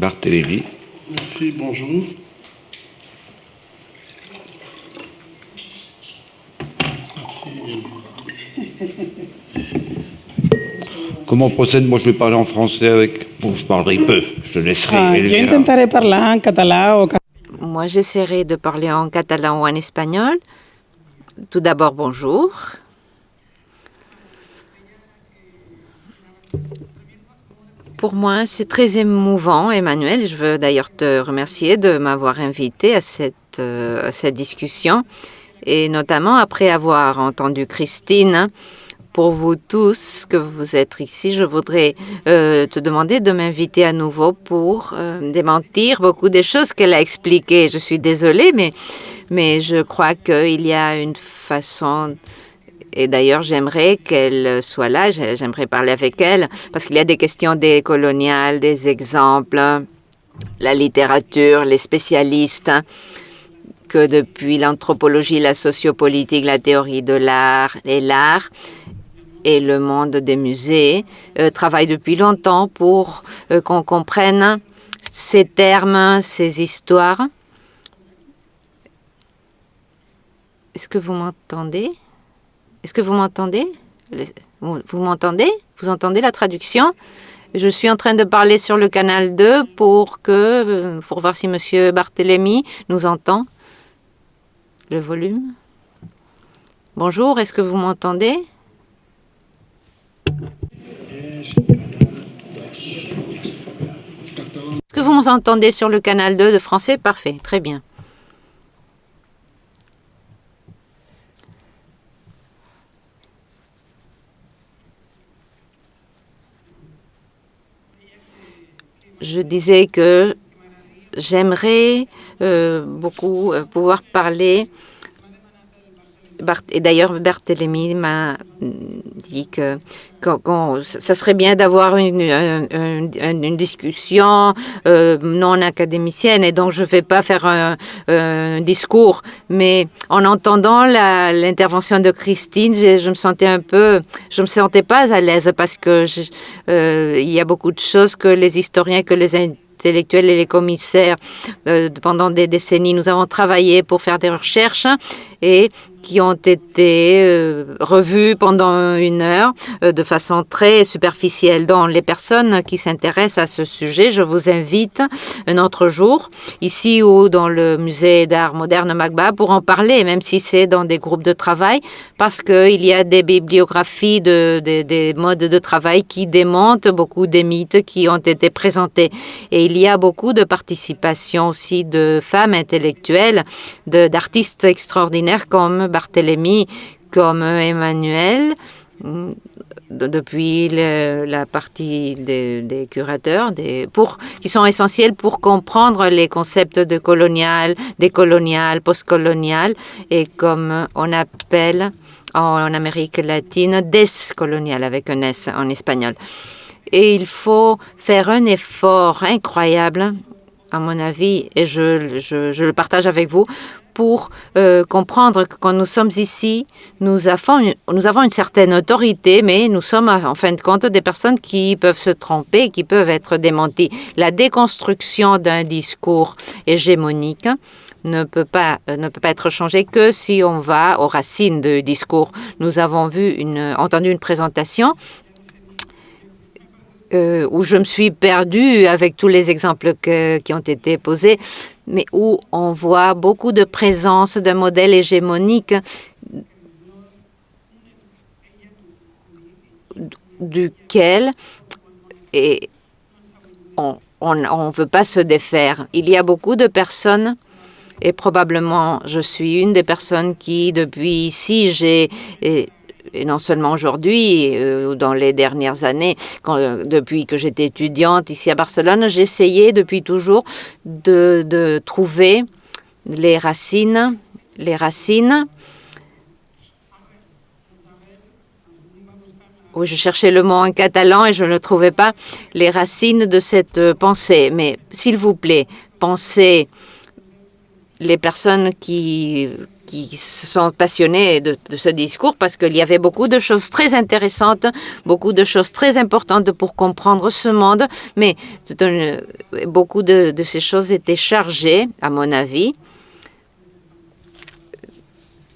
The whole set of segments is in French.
Barthélémy. Merci, bonjour. Merci. Comment on procède Moi, je vais parler en français avec... Bon, je parlerai peu. Je te laisserai. Ah, en Moi, j'essaierai de parler en catalan ou en espagnol. Tout d'abord, bonjour. Pour moi, c'est très émouvant, Emmanuel. Je veux d'ailleurs te remercier de m'avoir invité à cette, euh, cette discussion. Et notamment après avoir entendu Christine, pour vous tous que vous êtes ici, je voudrais euh, te demander de m'inviter à nouveau pour euh, démentir beaucoup des choses qu'elle a expliquées. Je suis désolée, mais, mais je crois qu'il y a une façon et d'ailleurs, j'aimerais qu'elle soit là, j'ai- j'aimerais parler avec elle, parce qu'il y a des questions des coloniales, des exemples, la littérature, les spécialistes, que depuis l'anthropologie, la sociopolitique, la théorie de l'art et l'art et le monde des musées euh, travaillent depuis longtemps pour euh, qu'on comprenne ces termes, ces histoires. Est-ce que vous m'entendez? Est-ce que vous m'entendez? Vous m'entendez? Vous entendez la traduction? Je suis en train de parler sur le canal 2 pour, que, euh, pour voir si Monsieur Barthélemy nous entend. Le volume. Bonjour, est-ce que vous m'entendez? Est-ce que vous m'entendez sur le canal 2 de français? Parfait, très bien. Je disais que j'aimerais euh, beaucoup euh, pouvoir parler. Et d'ailleurs, Barthélemy m'a dit que, qu'on- ça serait bien d'avoir une, un- un- un- une discussion euh, non académicienne. Et donc, je ne vais pas faire un, discours. Mais en entendant l'intervention de Christine, je, je me sentais un peu... Je me sentais pas à l'aise parce que euh, il y a beaucoup de choses que les historiens, que les intellectuels et les commissaires, euh, pendant des décennies, nous avons travaillé pour faire des recherches et qui ont été euh, revues pendant une heure euh, de façon très superficielle. Donc, les personnes qui s'intéressent à ce sujet, je vous invite un autre jour, ici ou dans le musée d'art moderne Magba, pour en parler, même si c'est dans des groupes de travail, parce qu'il y a des bibliographies de, de- des modes de travail qui démontent beaucoup des mythes qui ont été présentés. Et il y a beaucoup de participation aussi de femmes intellectuelles, d'artistes extraordinaires comme Barthélemy, comme Emmanuel, mm, de- depuis la partie des, des curateurs, des, pour, qui sont essentiels pour comprendre les concepts de colonial, décolonial, postcolonial, et comme on appelle en Amérique latine, descolonial, avec un S en espagnol. Et il faut faire un effort incroyable, à mon avis, et je, je- je le partage avec vous, pour euh, comprendre que quand nous sommes ici, nous avons, une, certaine autorité, mais nous sommes en fin de compte des personnes qui peuvent se tromper, qui peuvent être démenties. La déconstruction d'un discours hégémonique ne peut pas euh, ne peut pas être changée que si on va aux racines du discours. Nous avons vu entendu une présentation euh, où je me suis perdue avec tous les exemples qui ont été posés, mais où on voit beaucoup de présence d'un modèle hégémonique duquel et on ne veut pas se défaire. Il y a beaucoup de personnes et probablement je suis une des personnes qui, depuis ici, j'ai et, non seulement aujourd'hui, euh, ou dans les dernières années, euh, depuis que j'étais étudiante ici à Barcelone, j'essayais depuis toujours de, trouver les racines, les racines. Je cherchais le mot en catalan et je ne trouvais pas, les racines de cette euh, pensée. Mais s'il vous plaît, pensez les personnes qui, qui se sont passionnés de, ce discours parce qu'il y avait beaucoup de choses très intéressantes, beaucoup de choses très importantes pour comprendre ce monde, mais beaucoup de, ces choses étaient chargées, à mon avis,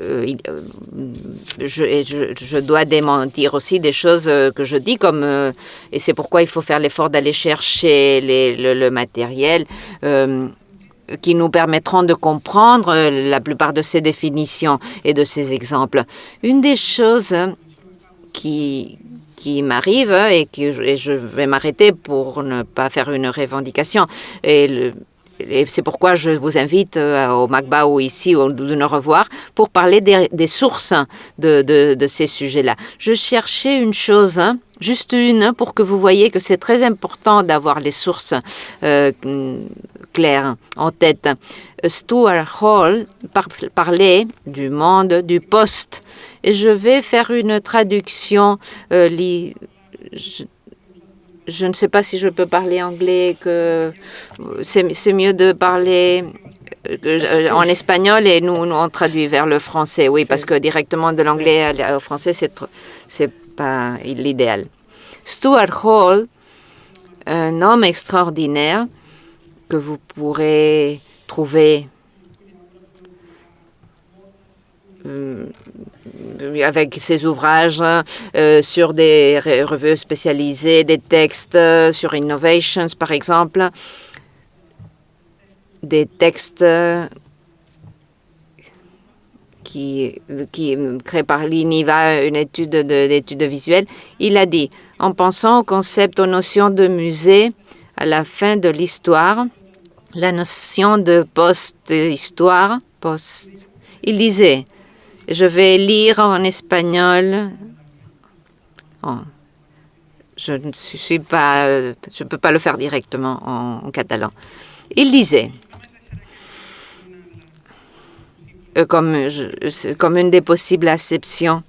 euh, euh, je, dois démentir aussi des choses euh, que je dis, comme et c'est pourquoi il faut faire l'effort d'aller chercher le, matériel qui nous permettront de comprendre la plupart de ces définitions et de ces exemples. Une des choses qui, qui m'arrive et, que, et je vais m'arrêter pour ne pas faire une revendication. Et et c'est pourquoi je vous invite euh, au MACBA ou ici ou de nous revoir pour parler des, sources de, de, ces sujets-là. Je cherchais une chose, hein, juste une, pour que vous voyez que c'est très important d'avoir les sources euh, claires en tête. Stuart Hall par, parlait du monde du poste et je vais faire une traduction euh, li, je, je ne sais pas si je peux parler anglais, que c'est mieux de parler euh, en espagnol et nous, nous, on traduit vers le français, oui, parce que directement de l'anglais au français, c'est pas l'idéal. Stuart Hall, un homme extraordinaire que vous pourrez trouver euh, avec ses ouvrages euh, sur des revues spécialisées, des textes euh, sur Innovations, par exemple, des textes qui, qui par l'INIVA, une étude d'études visuelles. Il a dit, en pensant au concept, aux notions de musée, à la fin de l'histoire, la notion de post-histoire, post, il disait, je vais lire en espagnol. Oh. Je ne suis pas, je peux pas le faire directement en, catalan. Il disait, euh, comme, comme une des possibles acceptions,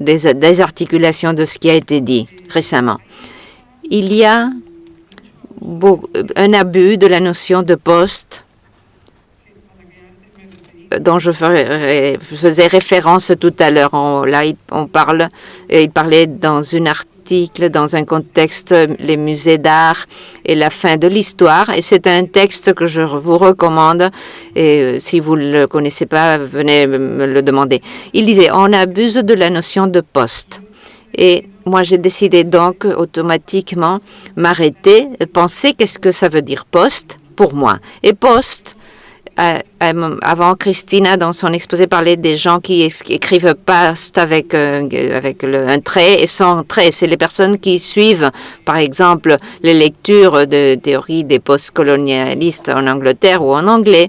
des, articulations de ce qui a été dit récemment. Il y a un abus de la notion de poste dont je, je faisais référence tout à l'heure. Là, on parle, il parlait dans une dans un contexte, les musées d'art et la fin de l'histoire. Et c'est un texte que je vous recommande. Et euh, si vous ne le connaissez pas, venez me le demander. Il disait, on abuse de la notion de poste. Et moi, j'ai décidé donc automatiquement m'arrêter, penser qu'est-ce que ça veut dire poste pour moi. Et poste, euh, avant, Christina, dans son exposé, parlait des gens qui, écrivent post avec, euh, avec un trait et sans trait. C'est les personnes qui suivent, par exemple, les lectures de théorie des postcolonialistes en Angleterre ou en anglais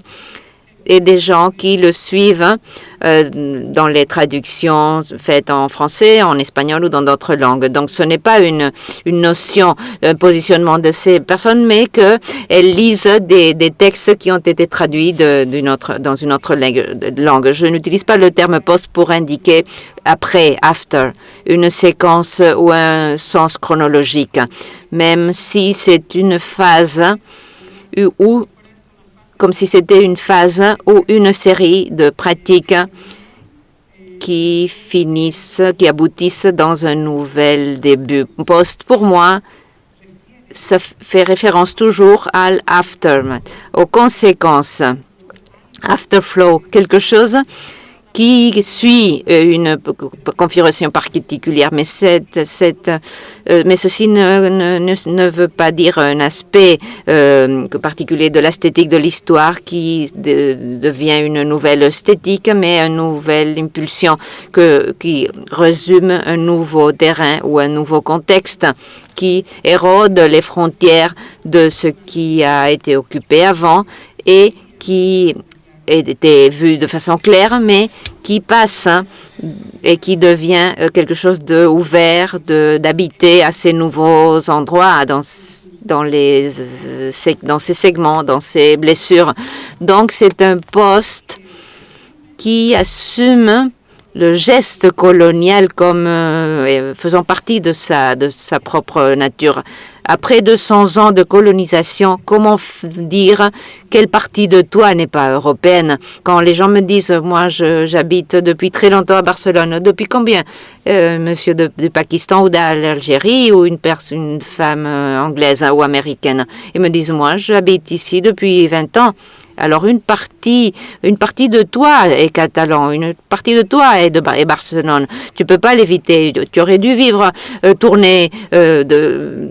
et des gens qui le suivent euh, dans les traductions faites en français, en espagnol ou dans d'autres langues. Donc, ce n'est pas une, une notion d'un positionnement de ces personnes, mais qu'elles lisent des, des, textes qui ont été traduits de, autre, dans une autre langue. Je n'utilise pas le terme post pour indiquer après, after, une séquence ou un sens chronologique, même si c'est une phase où comme si c'était une phase ou une série de pratiques qui finissent, qui aboutissent dans un nouvel début. Post, pour moi, ça fait référence toujours à l'aftermath, aux conséquences. Afterflow, quelque chose qui suit euh, une configuration particulière, mais, cette, cette, euh, mais ceci ne, ne, ne, veut pas dire un aspect euh, particulier de l'esthétique de l'histoire qui de, devient une nouvelle esthétique, mais une nouvelle impulsion que, qui résume un nouveau terrain ou un nouveau contexte qui érode les frontières de ce qui a été occupé avant et qui été vu de façon claire, mais qui passe hein, et qui devient euh, quelque chose de ouvert, d'habiter à ces nouveaux endroits, dans, dans, les, dans ces segments, dans ces blessures. Donc c'est un poste qui assume le geste colonial comme euh, faisant partie de sa, de sa propre nature. Après 200 ans de colonisation, comment dire quelle partie de toi n'est pas européenne? Quand les gens me disent, moi j'habite depuis très longtemps à Barcelone, depuis combien? Euh, Monsieur de, Pakistan ou d'Algérie ou une, une femme euh, anglaise ou américaine? Ils me disent, moi j'habite ici depuis 20 ans. Alors une partie, une partie de toi est catalan, une partie de toi est de Barcelone. Tu peux pas l'éviter. Tu aurais dû vivre, euh, tourner. Euh, de,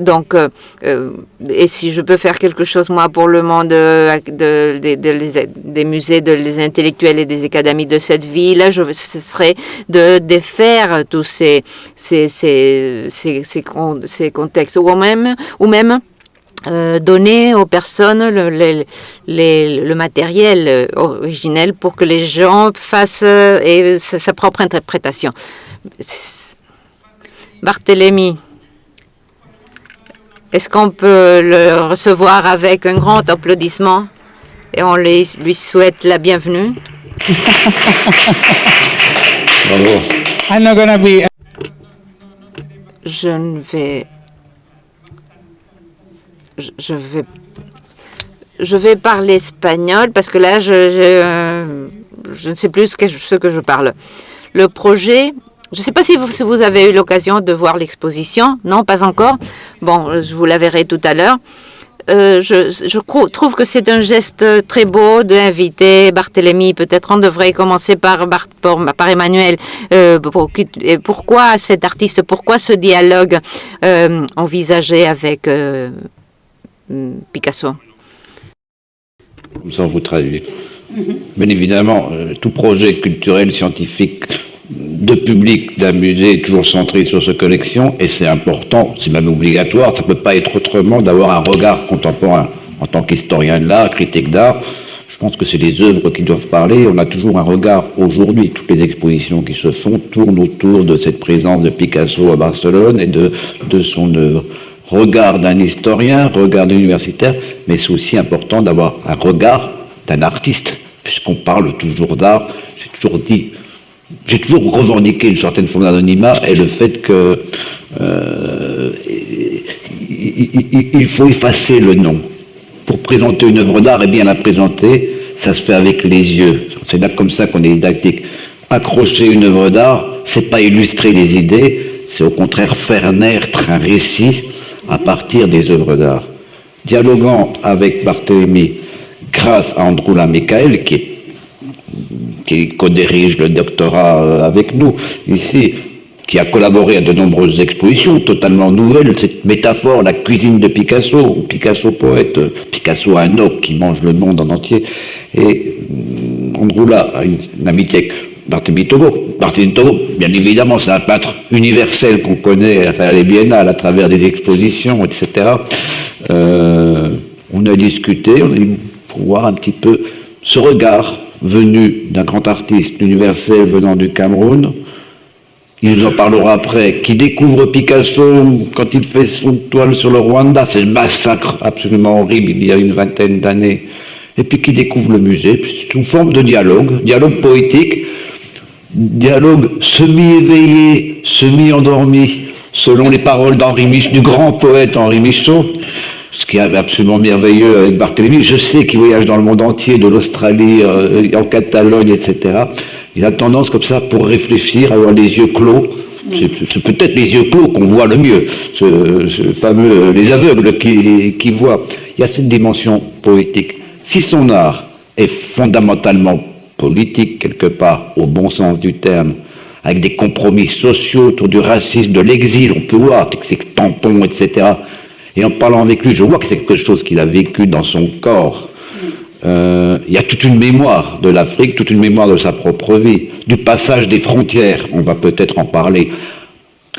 donc, euh, et si je peux faire quelque chose moi pour le monde de, des musées, de les intellectuels et des académies de cette ville, je, ce serait de défaire tous ces ces, ces, ces, ces contextes ou même ou même euh, donner aux personnes le, le, le, matériel euh, originel pour que les gens fassent euh, et sa, propre interprétation. Barthélemy, est-ce qu'on peut le recevoir avec un grand applaudissement et on lui, lui souhaite la bienvenue? Bravo. Je ne vais je vais, je vais parler espagnol parce que là, je, euh, je, ne sais plus ce que, je parle. Le projet, je ne sais pas si vous, si vous avez eu l'occasion de voir l'exposition. Non, pas encore. Bon, je vous la verrai tout à l'heure. Euh, je, je, trouve que c'est un geste très beau d'inviter Barthélemy. Peut-être on devrait commencer par, par, Emmanuel. Euh, pourquoi cet artiste Pourquoi ce dialogue envisagé avec Picasso. Comme ça, on vous traduit. Bien évidemment, euh, tout projet culturel, scientifique, de public d'un musée est toujours centré sur sa collection, et c'est important, c'est même obligatoire, ça ne peut pas être autrement d'avoir un regard contemporain. En tant qu'historien de l'art, critique d'art, je pense que c'est les œuvres qui doivent parler. On a toujours un regard aujourd'hui. Toutes les expositions qui se font tournent autour de cette présence de Picasso à Barcelone et de, de son œuvre regard d'un historien, regard d'un universitaire, mais c'est aussi important d'avoir un regard d'un artiste, puisqu'on parle toujours d'art. J'ai toujours dit, j'ai toujours revendiqué une certaine forme d'anonymat et le fait que euh, il, faut effacer le nom. Pour présenter une œuvre d'art et bien la présenter, ça se fait avec les yeux. C'est là comme ça qu'on est didactique. Accrocher une œuvre d'art, c'est pas illustrer les idées, c'est au contraire faire naître un récit à partir des œuvres d'art. Dialoguant avec Barthélemy grâce à Androula Michael, qui, qui co-dirige le doctorat euh, avec nous ici, qui a collaboré à de nombreuses expositions totalement nouvelles, cette métaphore, la cuisine de Picasso, Picasso poète, Picasso un homme qui mange le monde en entier, et euh, Androula a une, une amitié Barthélemy Togo. Barthélemy Togo, bien évidemment, c'est un peintre universel qu'on connaît à travers les biennales, à travers des expositions, etc. Euh, on a discuté, on a eu pour voir un petit peu ce regard venu d'un grand artiste universel venant du Cameroun. Il nous en parlera après, qui découvre Picasso quand il fait son toile sur le Rwanda, c'est le massacre absolument horrible il y a une vingtaine d'années, et puis qui découvre le musée, une forme de dialogue, dialogue poétique, dialogue semi-éveillé, semi-endormi, selon les paroles d'Henri Michaud, du grand poète Henri Michaud, ce qui est absolument merveilleux avec Barthélemy. Je sais qu'il voyage dans le monde entier, de l'Australie, euh, en Catalogne, etc. Il a tendance comme ça, pour réfléchir, à avoir les yeux clos. C'est peut-être les yeux clos qu'on voit le mieux, ce, fameux, les aveugles qui voient. Il y a cette dimension poétique. Si son art est fondamentalement politique, quelque part, au bon sens du terme, avec des compromis sociaux autour du racisme, de l'exil, on peut voir ces tampons, etc. Et en parlant avec lui, je vois que c'est quelque chose qu'il a vécu dans son corps. Euh, il y a toute une mémoire de l'Afrique, toute une mémoire de sa propre vie, du passage des frontières, on va peut-être en parler.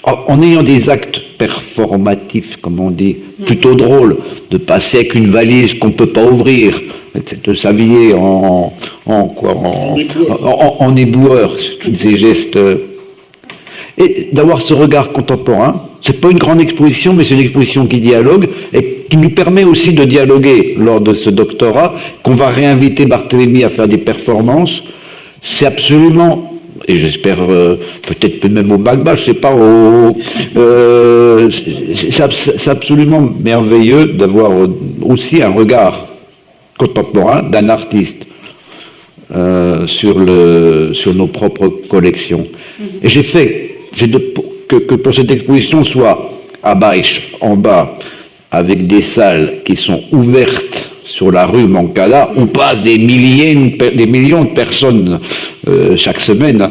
En ayant des actes performatifs, comme on dit, plutôt drôles, de passer avec une valise qu'on ne peut pas ouvrir, de s'habiller en, en, quoi, en, en, en éboueur, tous ces gestes. Et d'avoir ce regard contemporain, c'est pas une grande exposition, mais c'est une exposition qui dialogue et qui nous permet aussi de dialoguer lors de ce doctorat, qu'on va réinviter Barthélemy à faire des performances. C'est absolument et j'espère euh, peut-être même au Bagba, je sais pas, euh, c'est absolument merveilleux d'avoir aussi un regard contemporain d'un artiste euh, sur, le, sur nos propres collections. Et j'ai fait que, que, pour cette exposition soit à Baïch, en bas, avec des salles qui sont ouvertes sur la rue Mancala, où passent des, milliers, des millions de personnes euh, chaque semaine.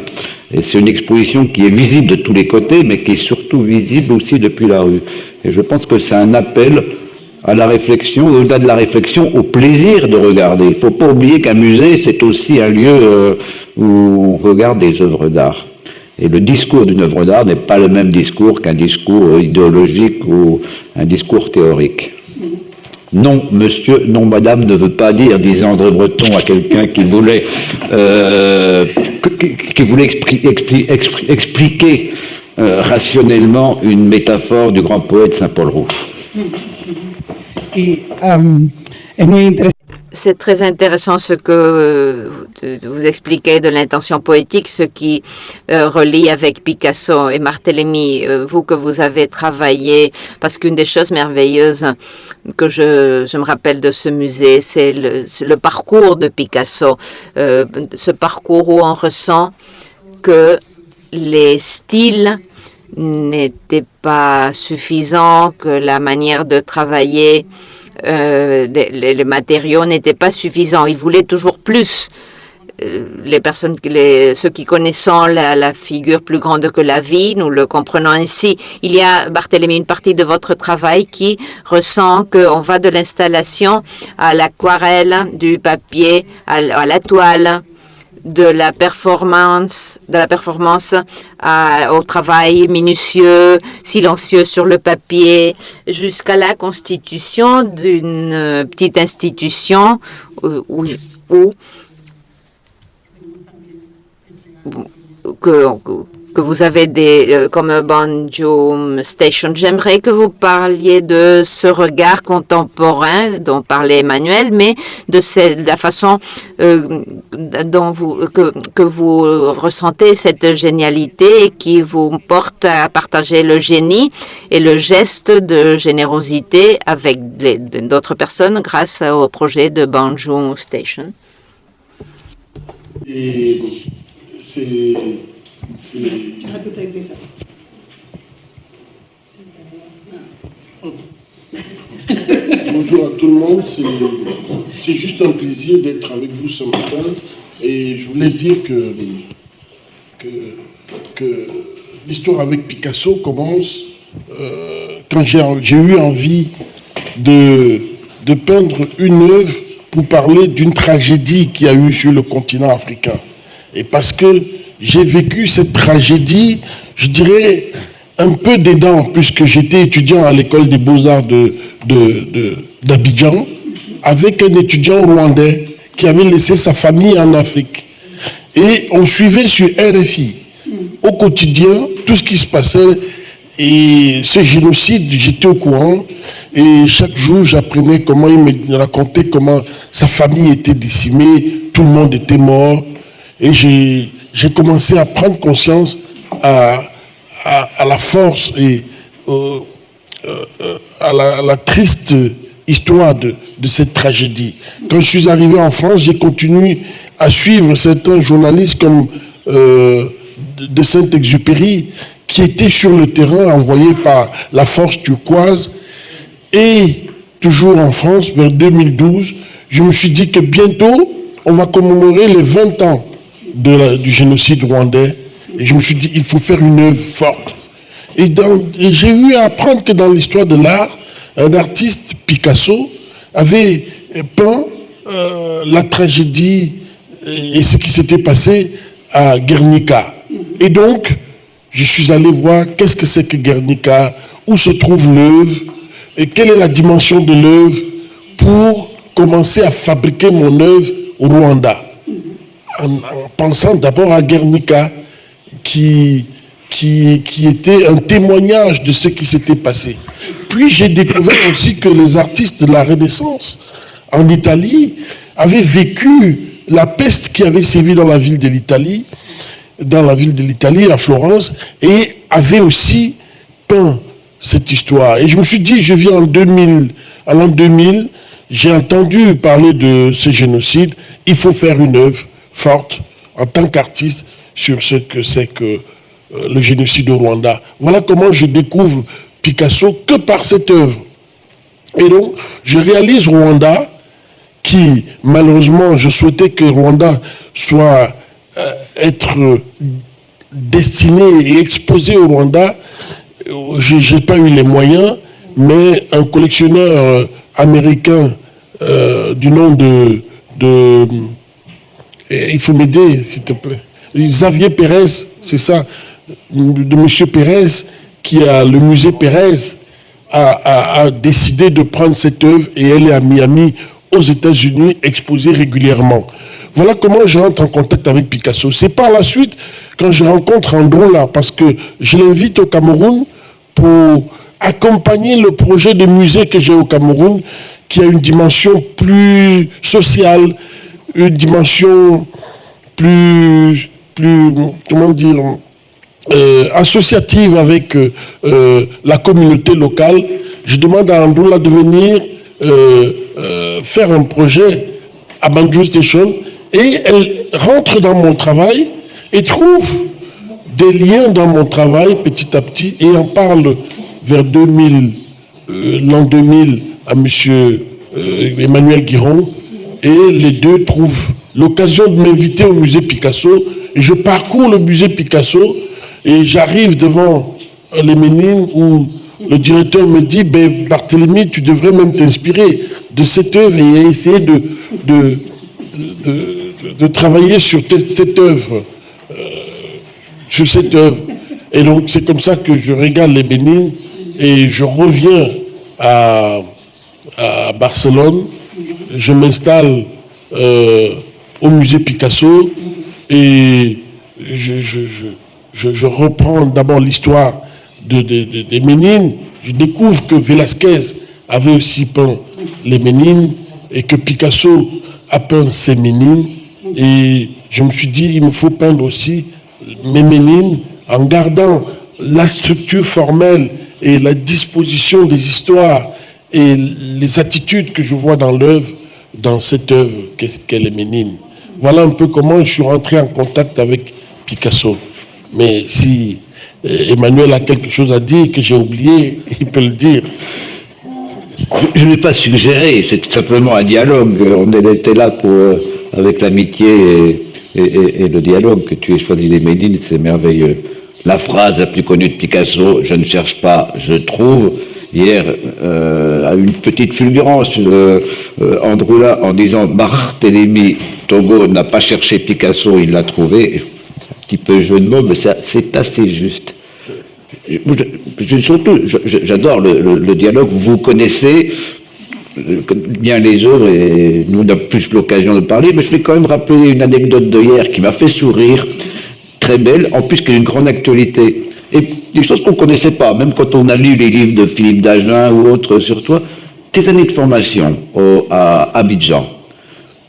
Et c'est une exposition qui est visible de tous les côtés, mais qui est surtout visible aussi depuis la rue. Et je pense que c'est un appel à la réflexion, au-delà de la réflexion, au plaisir de regarder. Il ne faut pas oublier qu'un musée, c'est aussi un lieu euh, où on regarde des œuvres d'art. Et le discours d'une œuvre d'art n'est pas le même discours qu'un discours idéologique ou un discours théorique. Non, monsieur, non, madame ne veut pas dire, disait André Breton à quelqu'un qui voulait, euh, qui, voulait expliquer euh, rationnellement une métaphore du grand poète Saint-Paul Rouge. Et, euh, c'est très intéressant ce que euh, vous expliquez de l'intention poétique, ce qui euh, relie avec Picasso et Martellemi, euh, vous que vous avez travaillé, parce qu'une des choses merveilleuses que je, je, me rappelle de ce musée, c'est le, parcours de Picasso, ce parcours où on ressent que les styles n'étaient pas suffisants, que la manière de travailler euh, les, matériaux n'étaient pas suffisants. Ils voulaient toujours plus. Euh, les personnes, les, ceux qui connaissons la, figure plus grande que la vie, nous le comprenons ainsi. Il y a, Barthélemy, une partie de votre travail qui ressent qu'on va de l'installation à l'aquarelle, du papier, à la toile, de la performance, de la performance au travail minutieux, silencieux sur le papier, jusqu'à la constitution d'une petite institution euh, où, où, que, vous avez des, euh, comme Banjo Station. J'aimerais que vous parliez de ce regard contemporain dont parlait Emmanuel, mais de, la façon euh, dont vous, que, vous ressentez cette génialité qui vous porte à partager le génie et le geste de générosité avec d'autres personnes grâce au projet de Banjo Station. C'est Bonjour à tout le monde, c'est juste un plaisir d'être avec vous ce matin. Et je voulais dire que, que, l'histoire avec Picasso commence euh, quand j'ai eu envie de, de peindre une œuvre pour parler d'une tragédie qui a eu sur le continent africain. Et parce que j'ai vécu cette tragédie, je dirais, un peu dedans, puisque j'étais étudiant à l'école des beaux-arts d'Abidjan, de, avec un étudiant rwandais qui avait laissé sa famille en Afrique. Et on suivait sur RFI, au quotidien, tout ce qui se passait. Et ce génocide, j'étais au courant. Et chaque jour, j'apprenais comment il me racontait comment sa famille était décimée, tout le monde était mort. Et j'ai commencé à prendre conscience à, la force et euh, euh, à, la, triste histoire de, cette tragédie. Quand je suis arrivé en France, j'ai continué à suivre certains journalistes comme euh, de Saint-Exupéry qui étaient sur le terrain envoyés par la force turquoise. Et toujours en France, vers 2012, je me suis dit que bientôt, on va commémorer les 20 ans du génocide rwandais. Et je me suis dit, il faut faire une œuvre forte. Et, j'ai eu à apprendre que dans l'histoire de l'art, un artiste, Picasso, avait peint euh, la tragédie et ce qui s'était passé à Guernica. Et donc, je suis allé voir qu'est-ce que c'est que Guernica, où se trouve l'œuvre, et quelle est la dimension de l'œuvre pour commencer à fabriquer mon œuvre au Rwanda. En, pensant d'abord à Guernica, qui, qui, qui était un témoignage de ce qui s'était passé. Puis j'ai découvert aussi que les artistes de la Renaissance en Italie avaient vécu la peste qui avait sévi dans la ville de l'Italie, dans la ville de l'Italie, à Florence, et avaient aussi peint cette histoire. Et je me suis dit, je viens en 2000, à l'an 2000, j'ai entendu parler de ce génocide, il faut faire une œuvre forte en tant qu'artiste sur ce que c'est que euh, le génocide au Rwanda. Voilà comment je découvre Picasso que par cette œuvre. Et donc, je réalise Rwanda, qui, malheureusement, je souhaitais que Rwanda soit euh, être destiné et exposé au Rwanda. Je n'ai pas eu les moyens, mais un collectionneur euh, américain euh, du nom de il faut m'aider, s'il te plaît. Xavier Pérez, c'est ça, de M. Pérez, qui a le musée Pérez, a, décidé de prendre cette œuvre et elle est à Miami, aux États-Unis, exposée régulièrement. Voilà comment je rentre en contact avec Picasso. C'est par la suite, quand je rencontre Androla, parce que je l'invite au Cameroun pour accompagner le projet de musée que j'ai au Cameroun, qui a une dimension plus sociale, une dimension plus, plus comment dire, euh, associative avec euh, euh, la communauté locale, je demande à Androula de venir faire un projet à Banjo Station et elle rentre dans mon travail et trouve des liens dans mon travail petit à petit et en parle vers 2000, l'an 2000 à M. Emmanuel Guiron et les deux trouvent l'occasion de m'inviter au musée Picasso et je parcours le musée Picasso et j'arrive devant les Ménines où le directeur me dit ben, Barthélemy, tu devrais même t'inspirer de cette œuvre et essayer de, de, de, travailler sur cette œuvre. Euh, sur cette œuvre. Et donc, c'est comme ça que je regarde les Bénines et je reviens à, à Barcelone. Je m'installe euh, au musée Picasso et je, reprends d'abord l'histoire de, des Ménines. Je découvre que Velázquez avait aussi peint les Ménines et que Picasso a peint ses Ménines. Et je me suis dit, il me faut peindre aussi mes Ménines en gardant la structure formelle et la disposition des histoires et les attitudes que je vois dans l'œuvre, dans cette œuvre qu'est les Ménines. Voilà un peu comment je suis rentré en contact avec Picasso. Mais si euh, Emmanuel a quelque chose à dire que j'ai oublié, il peut le dire. Je n'ai pas suggéré, c'est simplement un dialogue. On était là pour, euh, avec l'amitié et, le dialogue que tu aies choisi les Médines, c'est merveilleux. La phrase la plus connue de Picasso, je ne cherche pas, je trouve, hier euh, a une petite fulgurance, euh, Androula, en disant Barthélemy Togo n'a pas cherché Picasso, il l'a trouvé petit peu jeu de mots, mais c'est assez juste. J'adore le, dialogue. Vous connaissez bien les œuvres et nous on a plus l'occasion de parler, mais je vais quand même rappeler une anecdote de hier qui m'a fait sourire, très belle, en plus qui a une grande actualité. Et des choses qu'on ne connaissait pas, même quand on a lu les livres de Philippe Dagen ou autres sur toi. Tes années de formation à Abidjan,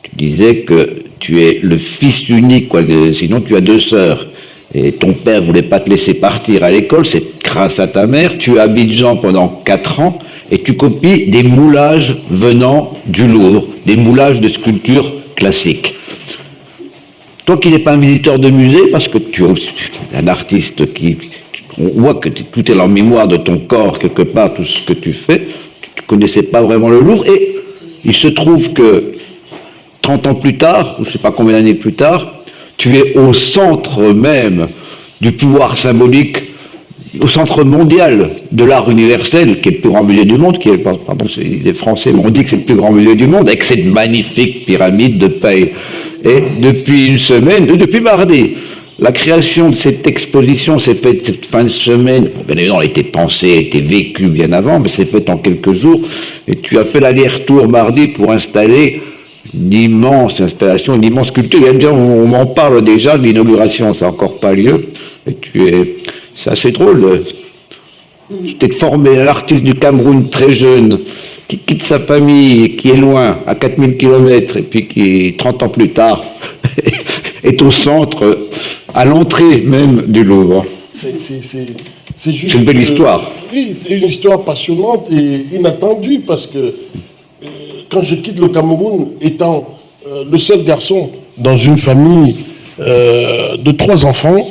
tu disais que tu es le fils unique, quoi, sinon tu as deux sœurs. Et ton père voulait pas te laisser partir à l'école, c'est grâce à ta mère. Tu es à Abidjan pendant quatre ans et tu copies des moulages venant du Louvre, des moulages de sculptures classiques. Toi qui n'es pas un visiteur de musée, parce que tu es un artiste qui, on voit que tout est en mémoire de ton corps quelque part, tout ce que tu fais, tu ne connaissais pas vraiment le Louvre, et il se trouve que 30 ans plus tard, ou je ne sais pas combien d'années plus tard, tu es au centre même du pouvoir symbolique, au centre mondial de l'art universel, qui est le plus grand musée du monde, qui est, pardon, les Français m'ont dit que c'est le plus grand musée du monde, avec cette magnifique pyramide de paille. Et depuis une semaine, depuis mardi, La création de cette exposition s'est faite cette fin de semaine. Bon, bien évidemment, elle été pensée, elle été vécue bien avant, mais c'est fait en quelques jours. Et tu as fait l'aller-retour mardi pour installer une immense installation, une immense sculpture. on, m'en parle déjà, l'inauguration, ça n'a encore pas lieu. Et tu es, c'est assez drôle. Tu t'es formé un artiste du Cameroun très jeune, qui quitte sa famille, qui est loin, à 4000 km, et puis qui, 30 ans plus tard, est au centre, à l'entrée même du Louvre. C'est une belle histoire. oui, c'est une histoire passionnante et inattendue parce que euh, quand je quitte le Cameroun, étant euh, le seul garçon dans une famille euh, de trois enfants,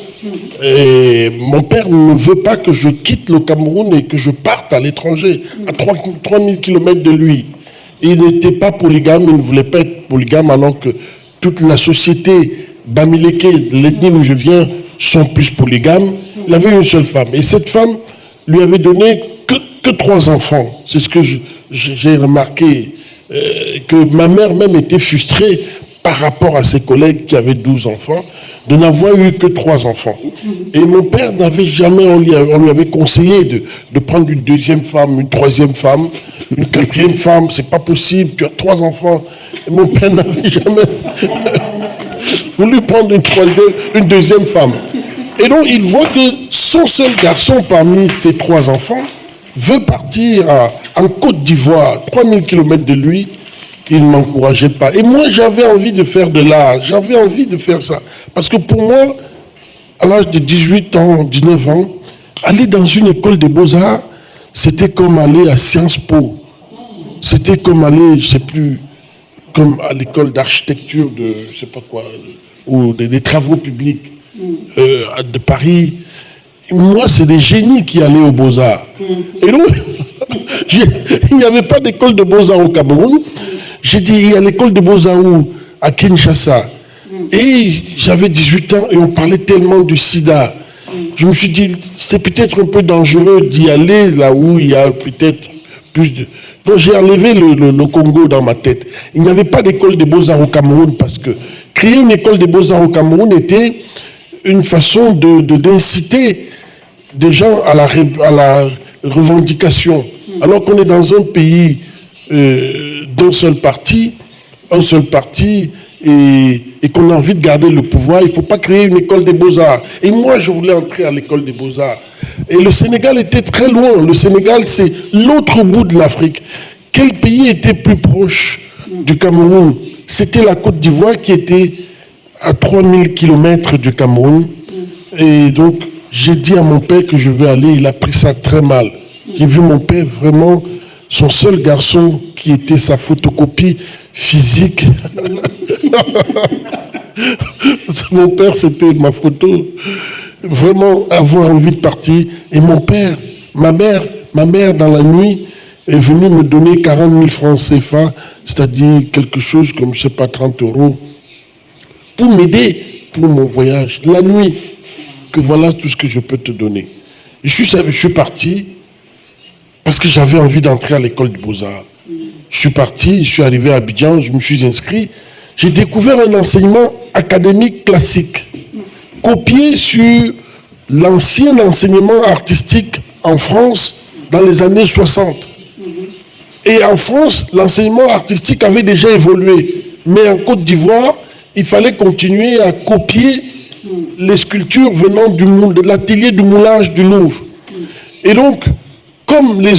et mon père ne veut pas que je quitte le Cameroun et que je parte à l'étranger, à 3000 km de lui. Il n'était pas polygame, il ne voulait pas être polygame alors que toute la société Bamileke, l'ethnie où je viens, sont plus polygames. Il avait une seule femme. Et cette femme lui avait donné que, trois enfants. C'est ce que j'ai remarqué. Euh, que ma mère même était frustrée par rapport à ses collègues qui avaient 12 enfants, de n'avoir eu que trois enfants. Et mon père n'avait jamais, on lui, avait conseillé de, prendre une deuxième femme, une troisième femme, une quatrième femme, c'est pas possible, tu as trois enfants. Mon père n'avait jamais voulu prendre une troisième, une deuxième femme. Et donc il voit que son seul garçon parmi ses trois enfants veut partir en Côte d'Ivoire, 3000 km de lui, il ne m'encourageait pas. Et moi, j'avais envie de faire de l'art, j'avais envie de faire ça. Parce que pour moi, à l'âge de 18 ans, 19 ans, aller dans une école de beaux-arts, c'était comme aller à Sciences Po. C'était comme aller, je ne sais plus, comme à l'école d'architecture de, je sais pas quoi, ou des, travaux publics euh, de Paris. Moi, c'est des génies qui allaient aux beaux-arts. Et donc, il n'y avait pas d'école de beaux-arts au Cameroun. J'ai dit, il y a l'école de Beaux-Arts à Kinshasa. Et j'avais 18 ans et on parlait tellement du sida. Je me suis dit, c'est peut-être un peu dangereux d'y aller là où il y a peut-être plus de... Donc j'ai enlevé le, Congo dans ma tête. Il n'y avait pas d'école de beaux-arts au Cameroun parce que créer une école de beaux-arts au Cameroun était une façon d'inciter de, des gens à la, à la revendication. Alors qu'on est dans un pays euh, d'un seul parti, un seul parti, et, qu'on a envie de garder le pouvoir, il ne faut pas créer une école des beaux-arts. Et moi, je voulais entrer à l'école des beaux-arts. Et le Sénégal était très loin. Le Sénégal, c'est l'autre bout de l'Afrique. Quel pays était plus proche du Cameroun? C'était la Côte d'Ivoire qui était à 3000 km du Cameroun. Et donc, j'ai dit à mon père que je veux aller. Il a pris ça très mal. J'ai vu mon père vraiment son seul garçon qui était sa photocopie physique. mon père, c'était ma photo. Vraiment avoir envie de partir. Et mon père, ma mère, ma mère dans la nuit est venue me donner 40 000 francs CFA, c'est-à-dire quelque chose comme, je sais pas, 30 euros, pour m'aider pour mon voyage. La nuit, que voilà tout ce que je peux te donner. je suis, je suis parti, parce que j'avais envie d'entrer à l'école de Beaux-Arts. Je suis parti, je suis arrivé à Abidjan, je me suis inscrit. J'ai découvert un enseignement académique classique, copié sur l'ancien enseignement artistique en France dans les années 60. Et en France, l'enseignement artistique avait déjà évolué. Mais en Côte d'Ivoire, il fallait continuer à copier les sculptures venant du, de l'atelier du moulage du Louvre. Et donc, comme les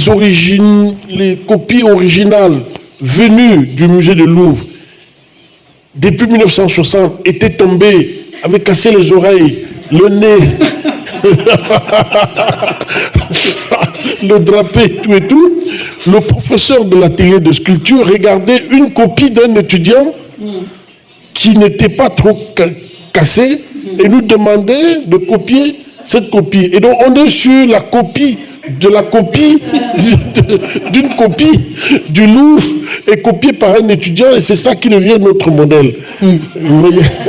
les copies originales venues du musée de Louvre, depuis 1960, étaient tombées, avaient cassé les oreilles, le nez, le drapé, tout et tout, le professeur de l'atelier de sculpture regardait une copie d'un étudiant qui n'était pas trop cassé et nous demandait de copier cette copie. Et donc on est sur la copie de la copie, d'une copie du Louvre est copiée par un étudiant et c'est ça qui devient notre modèle. Mm.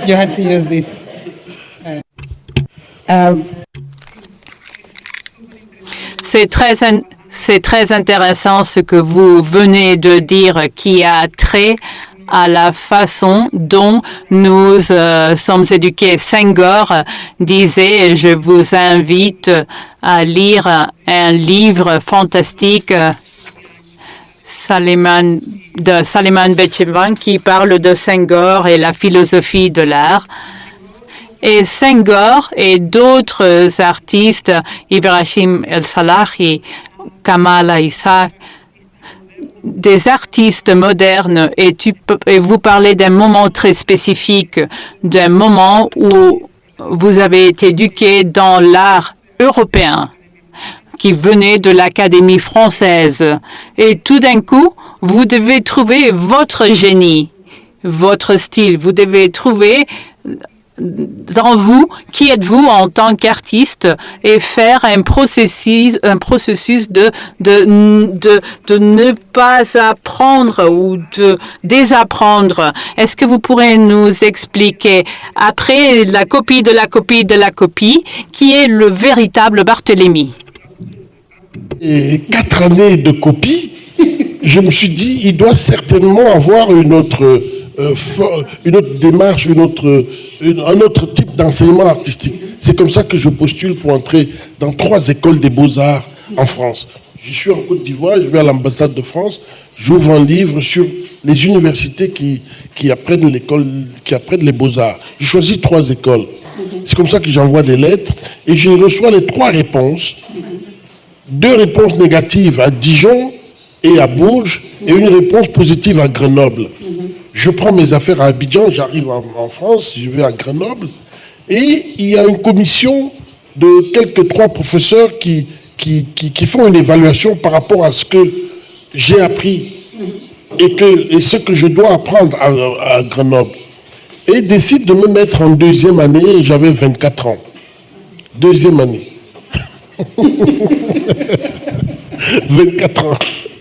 You had to use this. Uh, c'est très, c'est très intéressant ce que vous venez de dire qui a trait à la façon dont nous euh, sommes éduqués. Senghor disait, je vous invite à lire un livre fantastique Saliman, de Saliman Bechevan qui parle de Senghor et la philosophie de l'art. Et Senghor et d'autres artistes, Ibrahim El-Salahi, Kamala Issa, des artistes modernes et, tu, et vous parlez d'un moment très spécifique, d'un moment où vous avez été éduqué dans l'art européen qui venait de l'Académie française. Et tout d'un coup, vous devez trouver votre génie, votre style. Vous devez trouver dans vous, qui êtes-vous en tant qu'artiste et faire un processus, un processus de, de, de, ne pas apprendre ou de désapprendre. Est-ce que vous pourrez nous expliquer, après la copie de la copie de la copie, qui est le véritable Barthélemy quatre années de copie, je me suis dit, il doit certainement avoir une autre, euh, une autre démarche, une autre un autre type d'enseignement artistique. C'est comme ça que je postule pour entrer dans trois écoles des beaux-arts en France. Je suis en Côte d'Ivoire, je vais à l'ambassade de France, j'ouvre un livre sur les universités qui, qui apprennent l'école, qui apprennent les beaux-arts. Je choisis trois écoles. C'est comme ça que j'envoie des lettres et je reçois les trois réponses. Deux réponses négatives à Dijon et à Bourges et une réponse positive à Grenoble. Je prends mes affaires à Abidjan, j'arrive en, France, je vais à Grenoble, et il y a une commission de quelques trois professeurs qui, font une évaluation par rapport à ce que j'ai appris et ce que je dois apprendre à, à Grenoble. Et décide de me mettre en deuxième année, j'avais 24 ans. Deuxième année. 24 ans.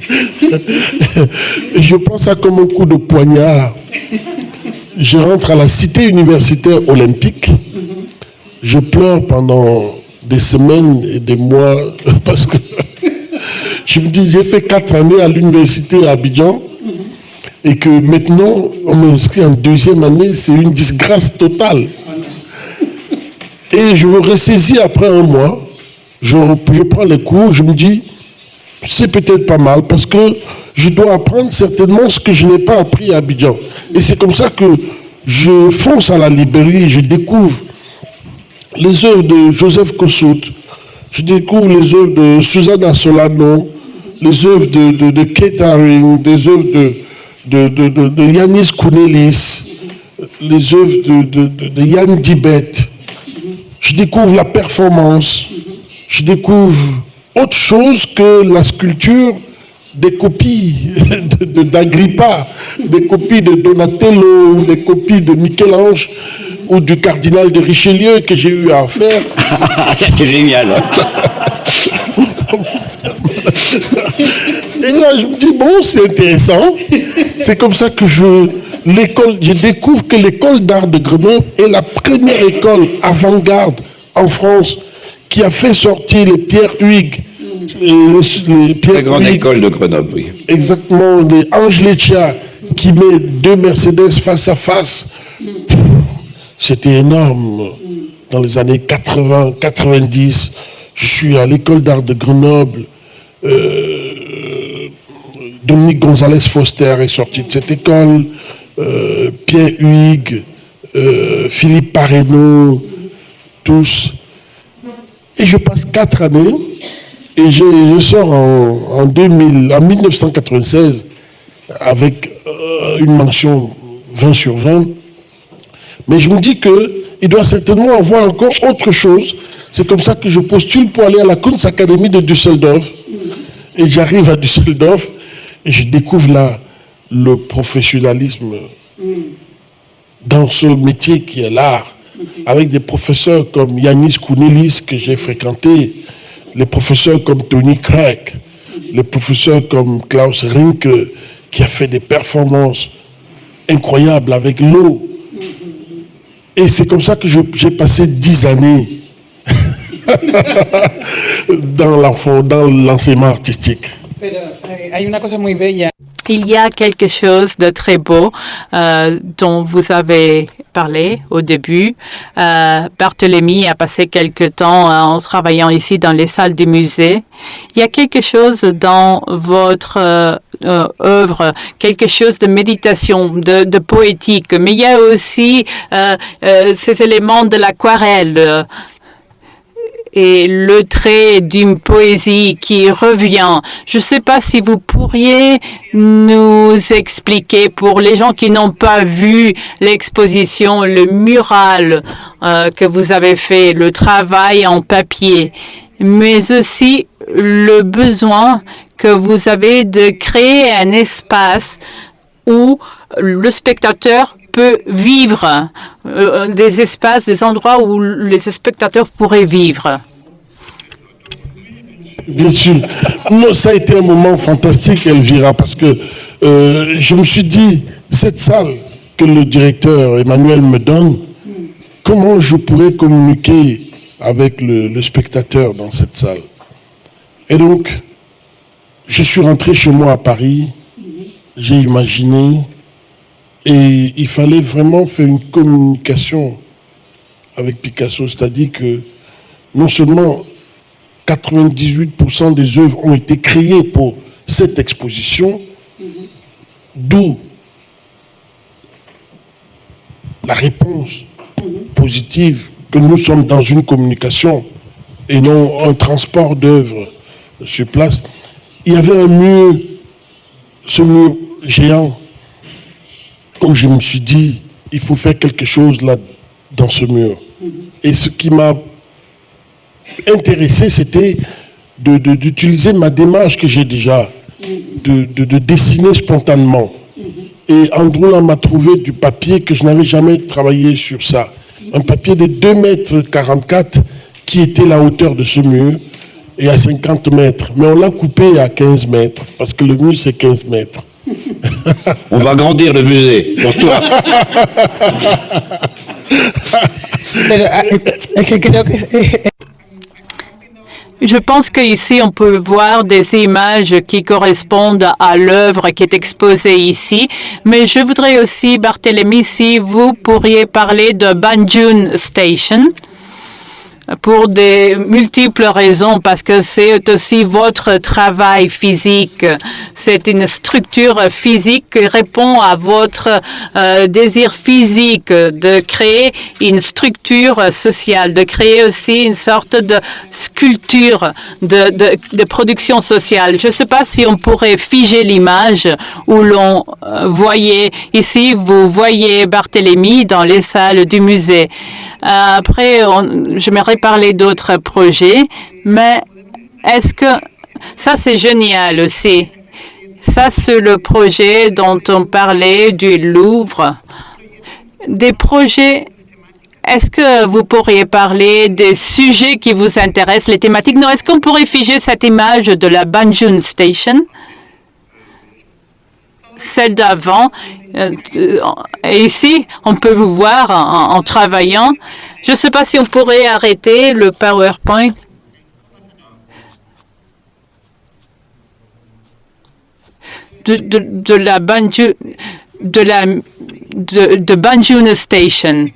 je prends ça comme un coup de poignard. Je rentre à la cité universitaire olympique. Je pleure pendant des semaines et des mois parce que je me dis, j'ai fait quatre années à l'université à Abidjan et que maintenant, on m'inscrit en deuxième année, c'est une disgrâce totale. Et je me ressaisis après un mois, je, je prends les cours, je me dis, c'est peut-être pas mal parce que je dois apprendre certainement ce que je n'ai pas appris à Abidjan. Et c'est comme ça que je fonce à la librairie, je découvre les œuvres de Joseph Kossuth, je découvre les œuvres de Susanna Solano, les œuvres de, Kate Haring, des œuvres de, de, Yanis Kounelis, les œuvres de, Yann Dibet. Je découvre la performance, je découvre autre chose que la sculpture des copies d'Agrippa, des copies de Donatello, des copies de Michel-Ange ou du cardinal de Richelieu que j'ai eu à faire. C'est génial. Et là, je me dis, bon, c'est intéressant. C'est comme ça que je, l'école, je découvre que l'école d'art de Grenoble est la première école avant-garde en France qui a fait sortir les Pierre Huyghe. Les, Pierre La grande école de Grenoble, oui. Exactement, les Ange qui met deux Mercedes face à face. C'était énorme. Dans les années 80, 90, je suis à l'école d'art de Grenoble. Euh, Dominique Gonzalez Foster est sorti de cette école. Euh, Pierre Huyghe, euh, Philippe Pareno, tous. Et je passe quatre années et je, sors en, 2000, en 1996 avec euh, une mention 20 sur 20. Mais je me dis qu'il doit certainement avoir encore autre chose. C'est comme ça que je postule pour aller à la Kunstacadémie de Düsseldorf. Et j'arrive à Düsseldorf et je découvre là le professionnalisme dans ce métier qui est l'art avec des professeurs comme Yanis Kounelis que j'ai fréquenté, les professeurs comme Tony Craig, les professeurs comme Klaus Rinke qui a fait des performances incroyables avec l'eau. Et c'est comme ça que j'ai passé dix années dans l'enseignement artistique. Eh, Il y a quelque chose de très beau euh, dont vous avez parlé au début. Euh, Barthélemy a passé quelque temps euh, en travaillant ici dans les salles du musée. Il y a quelque chose dans votre euh, euh, œuvre, quelque chose de méditation, de, de, poétique, mais il y a aussi euh, ces éléments de l'aquarelle et le trait d'une poésie qui revient. Je ne sais pas si vous pourriez nous expliquer pour les gens qui n'ont pas vu l'exposition, le mural euh, que vous avez fait, le travail en papier, mais aussi le besoin que vous avez de créer un espace où le spectateur peut vivre, euh, des espaces, des endroits où les spectateurs pourraient vivre. Bien sûr. Ça a été un moment fantastique, Elvira, parce que euh, je me suis dit, cette salle que le directeur Emmanuel me donne, comment je pourrais communiquer avec le spectateur dans cette salle? Et donc, je suis rentré chez moi à Paris, j'ai imaginé, et il fallait vraiment faire une communication avec Picasso, c'est-à-dire que non seulement 98% des œuvres ont été créées pour cette exposition, d'où la réponse positive que nous sommes dans une communication et non un transport d'œuvres sur place. Il y avait un mur, ce mur géant, où je me suis dit, il faut faire quelque chose là, dans ce mur. Et ce qui m'a intéressé, c'était d'utiliser ma démarche que j'ai déjà, de, de, dessiner spontanément. Et Andrew m'a trouvé du papier que je n'avais jamais travaillé sur ça. Un papier de 2 mètres 44 qui était la hauteur de ce mur et à 50 mètres. Mais on l'a coupé à 15 mètres parce que le mur c'est 15 mètres. On va agrandir le musée pour toi. Je pense qu'ici, on peut voir des images qui correspondent à l'œuvre qui est exposée ici. Mais je voudrais aussi, Barthélemy, si vous pourriez parler de Banjun Station pour des multiples raisons, parce que c'est aussi votre travail physique. C'est une structure physique qui répond à votre euh, désir physique de créer une structure sociale, de créer aussi une sorte de sculpture de, production sociale. Je ne sais pas si on pourrait figer l'image où l'on euh, voyait ici, vous voyez Barthélemy dans les salles du musée. Euh, après, parler d'autres projets, mais est-ce que ça, c'est génial aussi. Ça, c'est le projet dont on parlait du Louvre. Des projets est-ce que vous pourriez parler des sujets qui vous intéressent, les thématiques? Non, est-ce qu'on pourrait figer cette image de la Banjun Station? Celle d'avant, euh, ici, on peut vous voir en, travaillant. Je ne sais pas si on pourrait arrêter le PowerPoint. De, de, la Banjun, de la de, de Station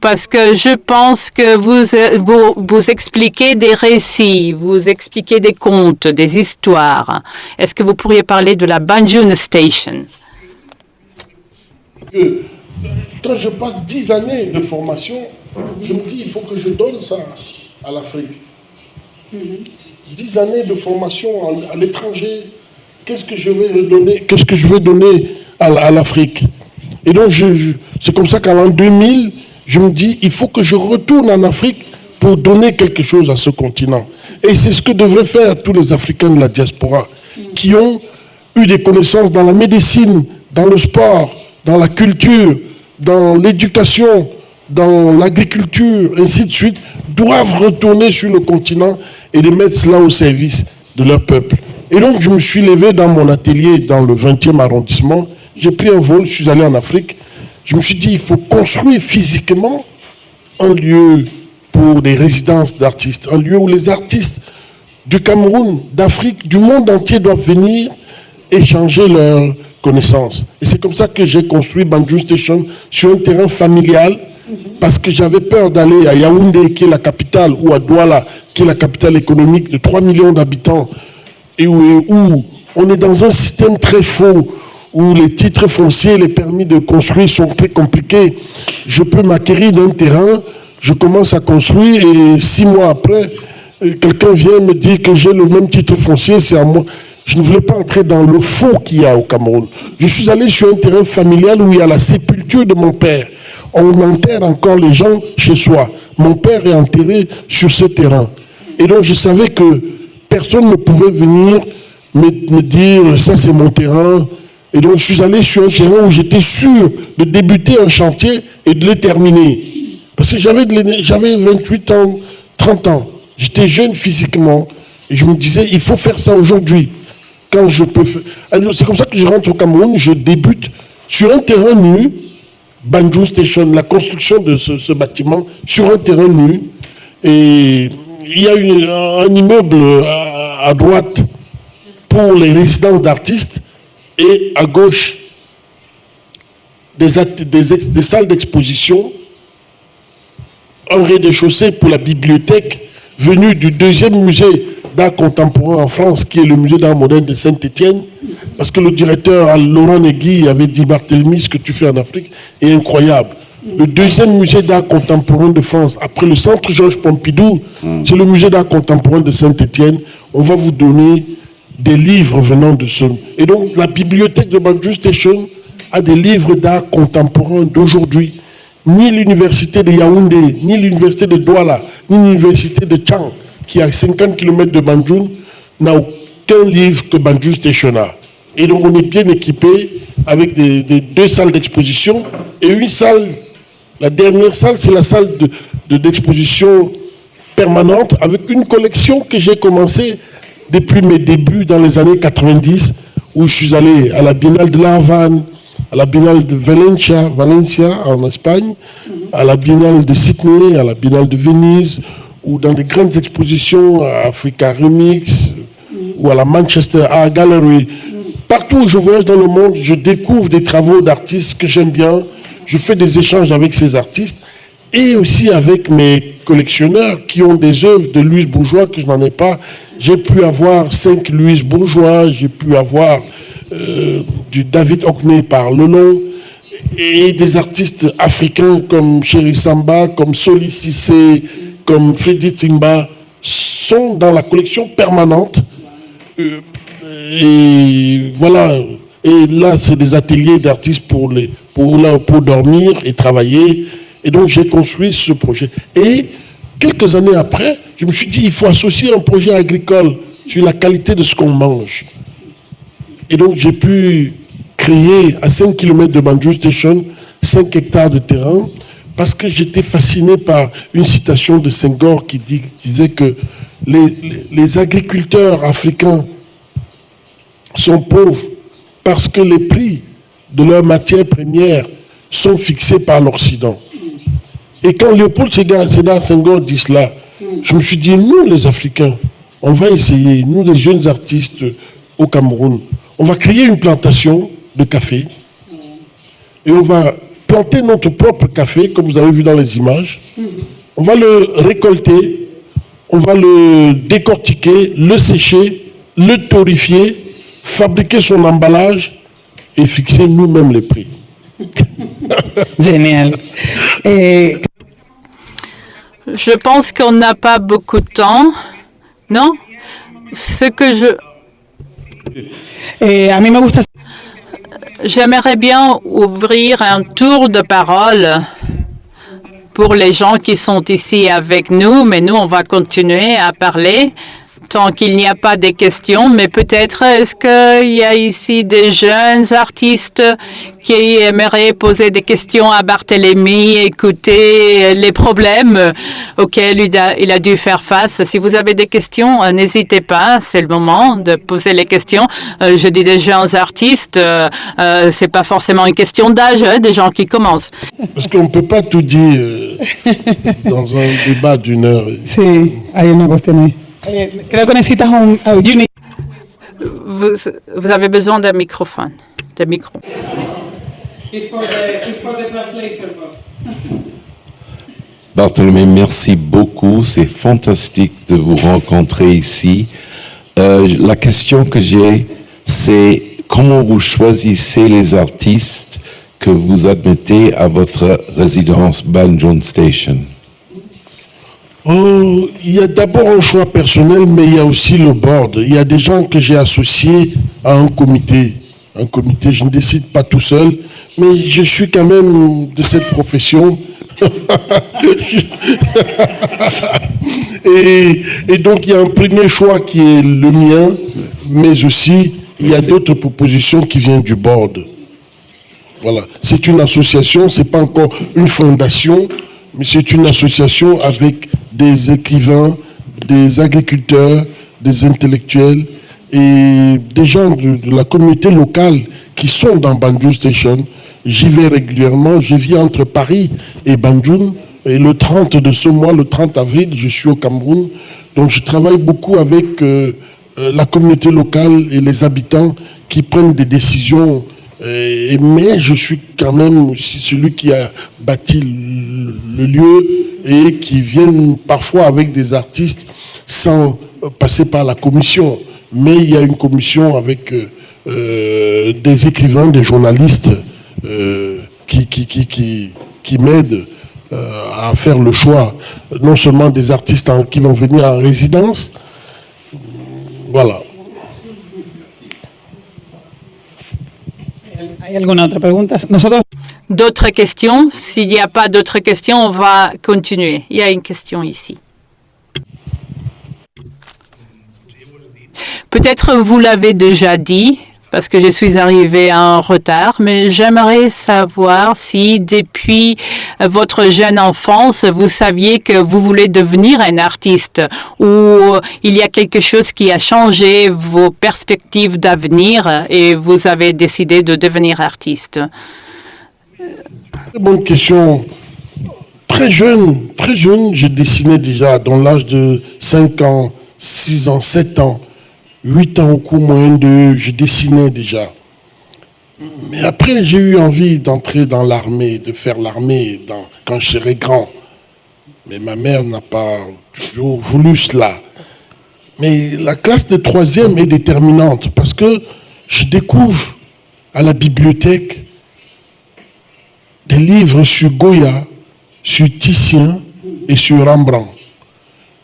parce que je pense que vous, vous, vous, expliquez des récits, vous expliquez des contes, des histoires. Est-ce que vous pourriez parler de la Banjuna Station? Quand je passe dix années de formation, je me dis il faut que je donne ça à l'Afrique. Dix années de formation à l'étranger, qu'est-ce que je vais donner Qu'est-ce que je vais donner à, l'Afrique? Et donc, je, je, c'est comme ça qu'en l'an 2000, je me dis, il faut que je retourne en Afrique pour donner quelque chose à ce continent. Et c'est ce que devraient faire tous les Africains de la diaspora, qui ont eu des connaissances dans la médecine, dans le sport, dans la culture, dans l'éducation, dans l'agriculture, ainsi de suite, doivent retourner sur le continent et les mettre cela au service de leur peuple. Et donc, je me suis levé dans mon atelier dans le 20e arrondissement. J'ai pris un vol, je suis allé en Afrique. Je me suis dit, il faut construire physiquement un lieu pour des résidences d'artistes, un lieu où les artistes du Cameroun, d'Afrique, du monde entier doivent venir échanger leurs connaissances. Et c'est comme ça que j'ai construit Banjul Station sur un terrain familial parce que j'avais peur d'aller à Yaoundé, qui est la capitale, ou à Douala, qui est la capitale économique de 3 millions d'habitants, et où, où on est dans un système très faux, où les titres fonciers, les permis de construire sont très compliqués. Je peux m'acquérir d'un terrain, je commence à construire, et six mois après, euh, quelqu'un vient me dire que j'ai le même titre foncier, c'est à moi. Je ne voulais pas entrer dans le faux qu'il y a au Cameroun. Je suis allé sur un terrain familial où il y a la sépulture de mon père. On enterre encore les gens chez soi. Mon père est enterré sur ce terrain. Et donc je savais que personne ne pouvait venir me, me dire ça c'est mon terrain. Et donc je suis allé sur un terrain où j'étais sûr de débuter un chantier et de le terminer. Parce que j'avais 28 ans, 30 ans. J'étais jeune physiquement. Et je me disais, il faut faire ça aujourd'hui. Quand je peux faire. C'est comme ça que je rentre au Cameroun, je débute sur un terrain nu, Banjou Station, la construction de ce, bâtiment, sur un terrain nu. Et il y a un immeuble à droite pour les résidences d'artistes et à gauche des, salles d'exposition, un rez-de-chaussée pour la bibliothèque venue du deuxième musée d'art contemporain en France, qui est le musée d'art moderne de Saint-Étienne, parce que le directeur Laurent Negui avait dit Barthélemy, ce que tu fais en Afrique est incroyable. Le deuxième musée d'art contemporain de France, après le centre Georges Pompidou, c'est le musée d'art contemporain de Saint-Étienne. On va vous donner des livres venant de ce. Et donc, la bibliothèque de Banjul Station a des livres d'art contemporain d'aujourd'hui. Ni l'université de Yaoundé, ni l'université de Douala, ni l'université de Chang, qui est à 50 km de Banjul, n'a aucun livre que Banjul Station a. Et donc, on est bien équipé avec des, deux salles d'exposition et une salle. La dernière salle, c'est la salle de- de- d'exposition permanente avec une collection que j'ai commencé depuis mes débuts dans les années 90, où je suis allé à la Biennale de La Havane, à la Biennale de Valencia, Valencia en Espagne, à la Biennale de Sydney, à la Biennale de Venise, ou dans des grandes expositions à Africa Remix, ou à la Manchester Art Gallery. Partout où je voyage dans le monde, je découvre des travaux d'artistes que j'aime bien, je fais des échanges avec ces artistes, et aussi avec mes collectionneurs qui ont des œuvres de Louise Bourgeois que je n'en ai pas. J'ai pu avoir cinq Louise Bourgeois, j'ai pu avoir euh, du David Hockney par Lelon, et des artistes africains comme Chéri Samba, comme Soli Cissé, comme Freddy Timba, sont dans la collection permanente. Euh, et voilà. Et là, c'est des ateliers d'artistes pour, pour, pour dormir et travailler. Et donc, j'ai construit ce projet. Et quelques années après, je me suis dit, il faut associer un projet agricole sur la qualité de ce qu'on mange. Et donc, j'ai pu créer à 5 km de Banjul Station 5 hectares de terrain parce que j'étais fasciné par une citation de Senghor qui disait que les agriculteurs africains sont pauvres parce que les prix de leurs matières premières sont fixés par l'Occident. Et quand Léopold Sédar Senghor dit cela, je me suis dit, nous les Africains, on va essayer, nous les jeunes artistes au Cameroun, on va créer une plantation de café et on va planter notre propre café, comme vous avez vu dans les images. On va le récolter, on va le décortiquer, le sécher, le torréfier, fabriquer son emballage et fixer nous-mêmes les prix. Genial. Eh, Je pense qu'on n'a pas beaucoup de temps, non? Ce que je... J'aimerais bien ouvrir un tour de parole pour les gens qui sont ici avec nous, mais nous, on va continuer à parler tant qu'il n'y a pas de questions. Mais peut-être, est-ce qu'il y a ici des jeunes artistes qui aimeraient poser des questions à Barthélemy, écouter les problèmes auxquels il a, il a dû faire face? Si vous avez des questions, euh, n'hésitez pas, c'est le moment de poser les questions. Euh, je dis des jeunes artistes, euh, c'est pas forcément une question d'âge, hein, des gens qui commencent. Parce qu'on ne peut pas tout dire dans un débat d'une heure. Sí, Eh, creo que necesitas un... uh, you need- Vous, vous avez besoin d'un microphone, de micro. Bartholomé, merci beaucoup. C'est fantastique de vous rencontrer ici. Euh, la question que j'ai, c'est comment vous choisissez les artistes que vous admettez à votre résidence Banjon Station? Oh, il y a d'abord un choix personnel, mais il y a aussi le board. Il y a des gens que j'ai associés à un comité. Un comité, je ne décide pas tout seul, mais je suis quand même de cette profession. et, et donc il y a un premier choix qui est le mien, mais aussi il y a d'autres propositions qui viennent du board. Voilà. C'est une association, c'est pas encore une fondation, mais c'est une association avec des écrivains, des agriculteurs, des intellectuels et des gens de, la communauté locale qui sont dans Banjul Station. J'y vais régulièrement, je vis entre Paris et Banjul. Et le 30 de ce mois, le 30 avril, je suis au Cameroun. Donc je travaille beaucoup avec euh, euh, la communauté locale et les habitants qui prennent des décisions. Euh, mais je suis quand même celui qui a bâti le, lieu et qui viennent parfois avec des artistes sans passer par la commission. Mais il y a une commission avec euh, euh, des écrivains, des journalistes qui, qui, qui, qui, m'aident à faire le choix, non seulement des artistes qui vont venir en résidence, voilà. ¿Hay alguna otra pregunta? Nosotros D'autres questions? S'il n'y a pas d'autres questions, on va continuer. Il y a une question ici. Peut-être vous l'avez déjà dit, parce que je suis arrivée en retard, mais j'aimerais savoir si depuis votre jeune enfance, vous saviez que vous voulez devenir un artiste ou il y a quelque chose qui a changé vos perspectives d'avenir et vous avez décidé de devenir artiste? Bonne question. Très jeune, très jeune, je dessinais déjà dans l'âge de 5 ans, 6 ans, 7 ans, 8 ans au cours moyen de, je dessinais déjà. Mais après, j'ai eu envie d'entrer dans l'armée, de faire l'armée quand je serai grand. Mais ma mère n'a pas toujours voulu cela. Mais la classe de troisième est déterminante parce que je découvre à la bibliothèque des livres sur Goya, sur Titien et sur Rembrandt.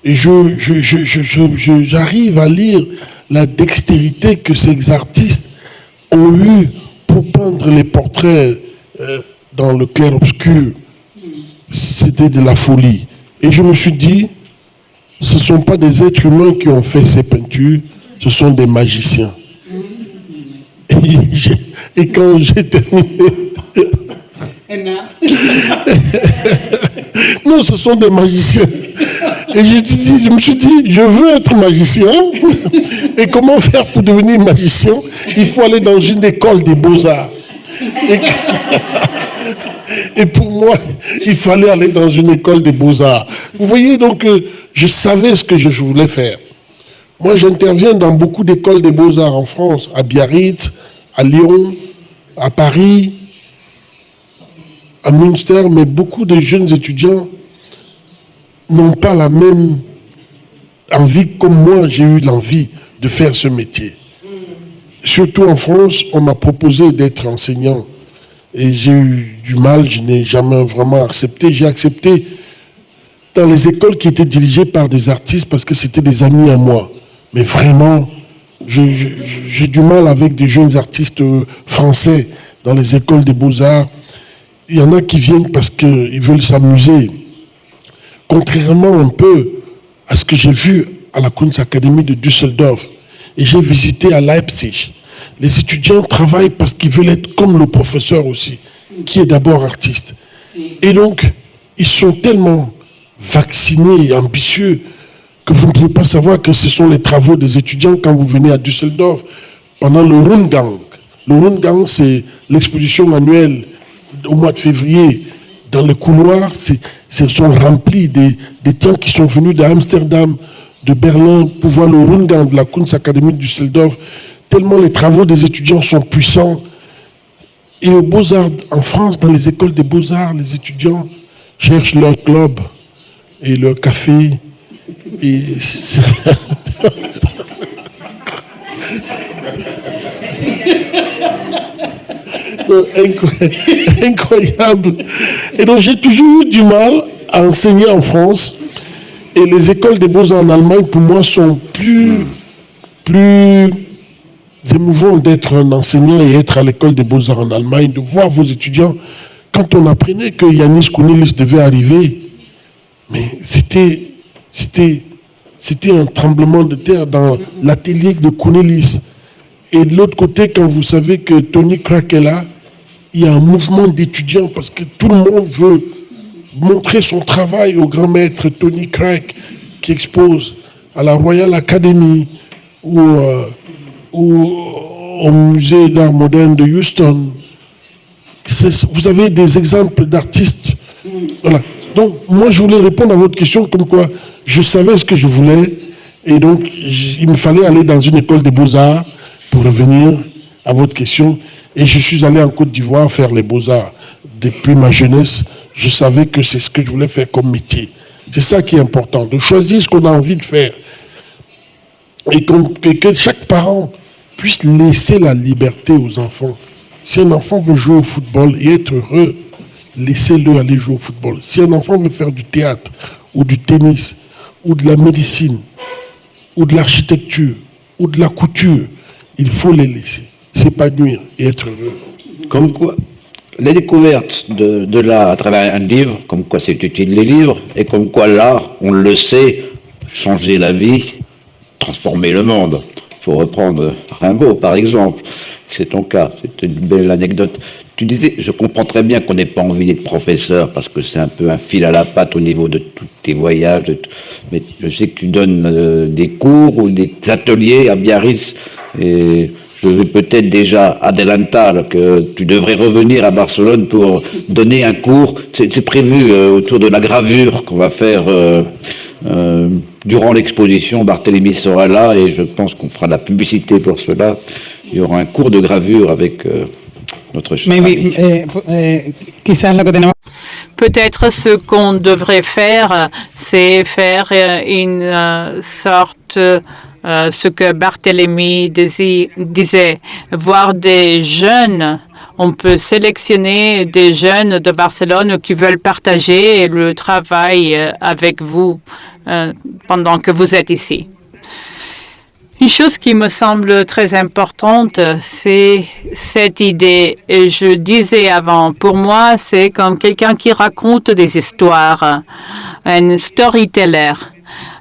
Et je, je- je- j'arrive à lire la dextérité que ces artistes ont eue pour peindre les portraits euh, dans le clair-obscur. C'était de la folie. Et je me suis dit, ce ne sont pas des êtres humains qui ont fait ces peintures, ce sont des magiciens. Et, et quand j'ai terminé, Non, ce sont des magiciens. Et je, me suis dit, je veux être magicien. Et comment faire pour devenir magicien? Il faut aller dans une école des beaux-arts. Et, et pour moi, il fallait aller dans une école des beaux-arts. Vous voyez, donc, euh, je savais ce que je voulais faire. Moi, j'interviens dans beaucoup d'écoles des beaux-arts en France, à Biarritz, à Lyon, à Paris, à Münster, mais beaucoup de jeunes étudiants n'ont pas la même envie comme moi, j'ai eu l'envie de faire ce métier. Surtout en France, on m'a proposé d'être enseignant et j'ai eu du mal, je n'ai jamais vraiment accepté. J'ai accepté dans les écoles qui étaient dirigées par des artistes parce que c'était des amis à moi. Mais vraiment, j'ai du mal avec des jeunes artistes euh, français dans les écoles des beaux-arts. Il y en a qui viennent parce qu'ils veulent s'amuser. Contrairement un peu à ce que j'ai vu à la Kunstacademie de Düsseldorf, et j'ai visité à Leipzig, les étudiants travaillent parce qu'ils veulent être comme le professeur aussi, qui est d'abord artiste. Et donc, ils sont tellement vaccinés et ambitieux que vous ne pouvez pas savoir que ce sont les travaux des étudiants quand vous venez à Düsseldorf pendant le Rundgang. Le Rundgang, c'est l'exposition annuelle au mois de février. Dans les couloirs, c'est- ce sont remplis des, des gens qui sont venus d'Amsterdam, de Berlin, pour voir le Rundgang de la Kunstakademie du Düsseldorf, tellement les travaux des étudiants sont puissants. Et aux Beaux-Arts, en France, dans les écoles des Beaux-Arts, les étudiants cherchent leur club et leur café. Incroyable. Et donc j'ai toujours eu du mal à enseigner en France. Et les écoles des beaux-arts en Allemagne, pour moi, sont plus, plus émouvant d'être un enseignant et être à l'école des beaux-arts en Allemagne, de voir vos étudiants. Quand on apprenait que Yanis Kounelis devait arriver, mais c'était, un tremblement de terre dans l'atelier de Kounelis. Et de l'autre côté, quand vous savez que Tony Crack est là, il y a un mouvement d'étudiants parce que tout le monde veut montrer son travail au grand maître Tony Crack qui expose à la Royal Academy ou, euh, au musée d'art moderne de Houston. Vous avez des exemples d'artistes. Voilà. Donc, moi, je voulais répondre à votre question comme quoi je savais ce que je voulais et donc il me fallait aller dans une école des beaux-arts pour revenir à votre question. Et je suis allé en Côte d'Ivoire faire les beaux-arts depuis ma jeunesse je savais que c'est ce que je voulais faire comme métier. C'est ça qui est important, de choisir ce qu'on a envie de faire. Et, que chaque parent puisse laisser la liberté aux enfants. Si un enfant veut jouer au football et être heureux, laissez-le aller jouer au football. Si un enfant veut faire du théâtre, ou du tennis, ou de la médecine, ou de l'architecture, ou de la couture, il faut les laisser s'épanouir et être heureux. Comme quoi la découverte de, l'art à travers un livre, comme quoi c'est utile les livres, et comme quoi l'art, on le sait, changer la vie, transformer le monde. Il faut reprendre Rimbaud, par exemple. C'est ton cas, c'est une belle anecdote. Tu disais, je comprends très bien qu'on n'ait pas envie d'être professeur, parce que c'est un peu un fil à la patte au niveau de tous tes voyages. mais je sais que tu donnes euh, des cours ou des ateliers à Biarritz, et je vais peut-être déjà adelantar que tu devrais revenir à Barcelone pour donner un cours. C'est prévu euh, autour de la gravure qu'on va faire euh, euh, durant l'exposition. Barthélemy sera là et je pense qu'on fera de la publicité pour cela. Il y aura un cours de gravure avec notre cher ami. Eh, eh, Peut-être ce qu'on devrait faire, c'est faire une sorte euh, ce que Barthélemy disait, voir des jeunes. On peut sélectionner des jeunes de Barcelone qui veulent partager le travail euh, avec vous euh, pendant que vous êtes ici. Une chose qui me semble très importante, c'est cette idée. Et je disais avant, pour moi, c'est comme quelqu'un qui raconte des histoires, un storyteller.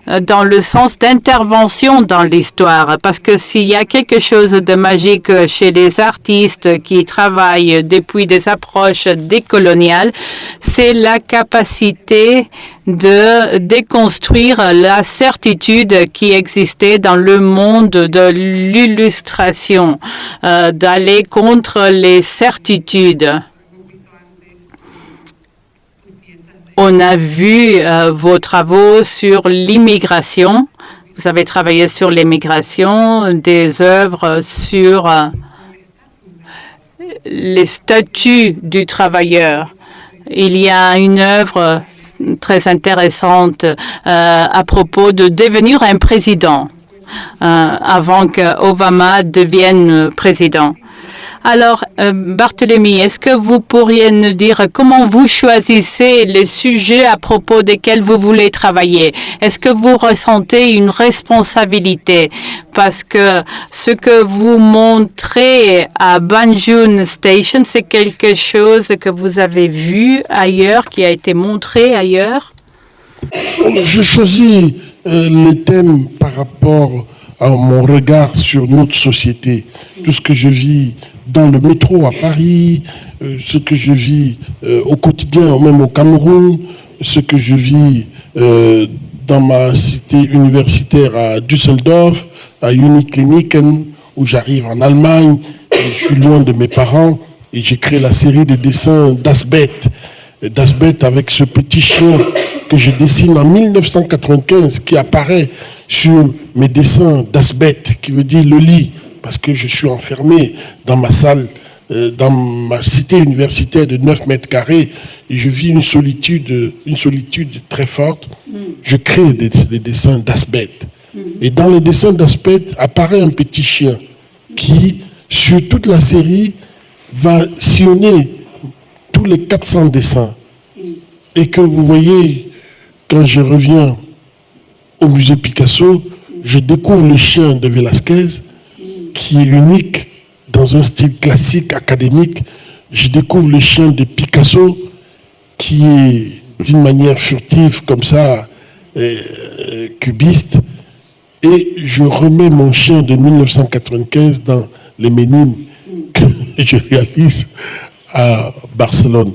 Dans le sens d'intervention dans l'histoire. Parce que s'il y a quelque chose de magique chez les artistes qui travaillent depuis des approches décoloniales, c'est la capacité de déconstruire la certitude qui existait dans le monde de l'illustration, euh, d'aller contre les certitudes. On a vu euh, vos travaux sur l'immigration. Vous avez travaillé sur l'immigration, des œuvres sur euh, les statuts du travailleur. Il y a une œuvre très intéressante euh, à propos de devenir un président avant que Obama devienne président. Alors, euh, Barthélemy, est-ce que vous pourriez nous dire comment vous choisissez les sujets à propos desquels vous voulez travailler? Est-ce que vous ressentez une responsabilité? Parce que ce que vous montrez à Banjun Station, c'est quelque chose que vous avez vu ailleurs, qui a été montré ailleurs? Je choisis euh, les thèmes par rapport mon regard sur notre société, tout ce que je vis dans le métro à Paris, euh, ce que je vis euh, au quotidien, même au Cameroun, ce que je vis euh, dans ma cité universitaire à Düsseldorf, à Unikliniken, où j'arrive en Allemagne, je suis loin de mes parents, et j'ai créé la série de dessins d'Asbet, d'Asbet avec ce petit chien que je dessine en 1995, qui apparaît sur mes dessins d'Asbet, qui veut dire le lit, parce que je suis enfermé dans ma salle, euh, dans ma cité universitaire de 9 mètres carrés, et je vis une solitude, très forte. Je crée des, des dessins d'Asbet. Et dans les dessins d'Asbet apparaît un petit chien qui, sur toute la série, va sillonner tous les 400 dessins. Et que vous voyez, quand je reviens au musée Picasso, je découvre le chien de Velázquez, qui est unique dans un style classique, académique. Je découvre le chien de Picasso, qui est d'une manière furtive, comme ça, euh, cubiste. Et je remets mon chien de 1995 dans les Ménines que je réalise à Barcelone.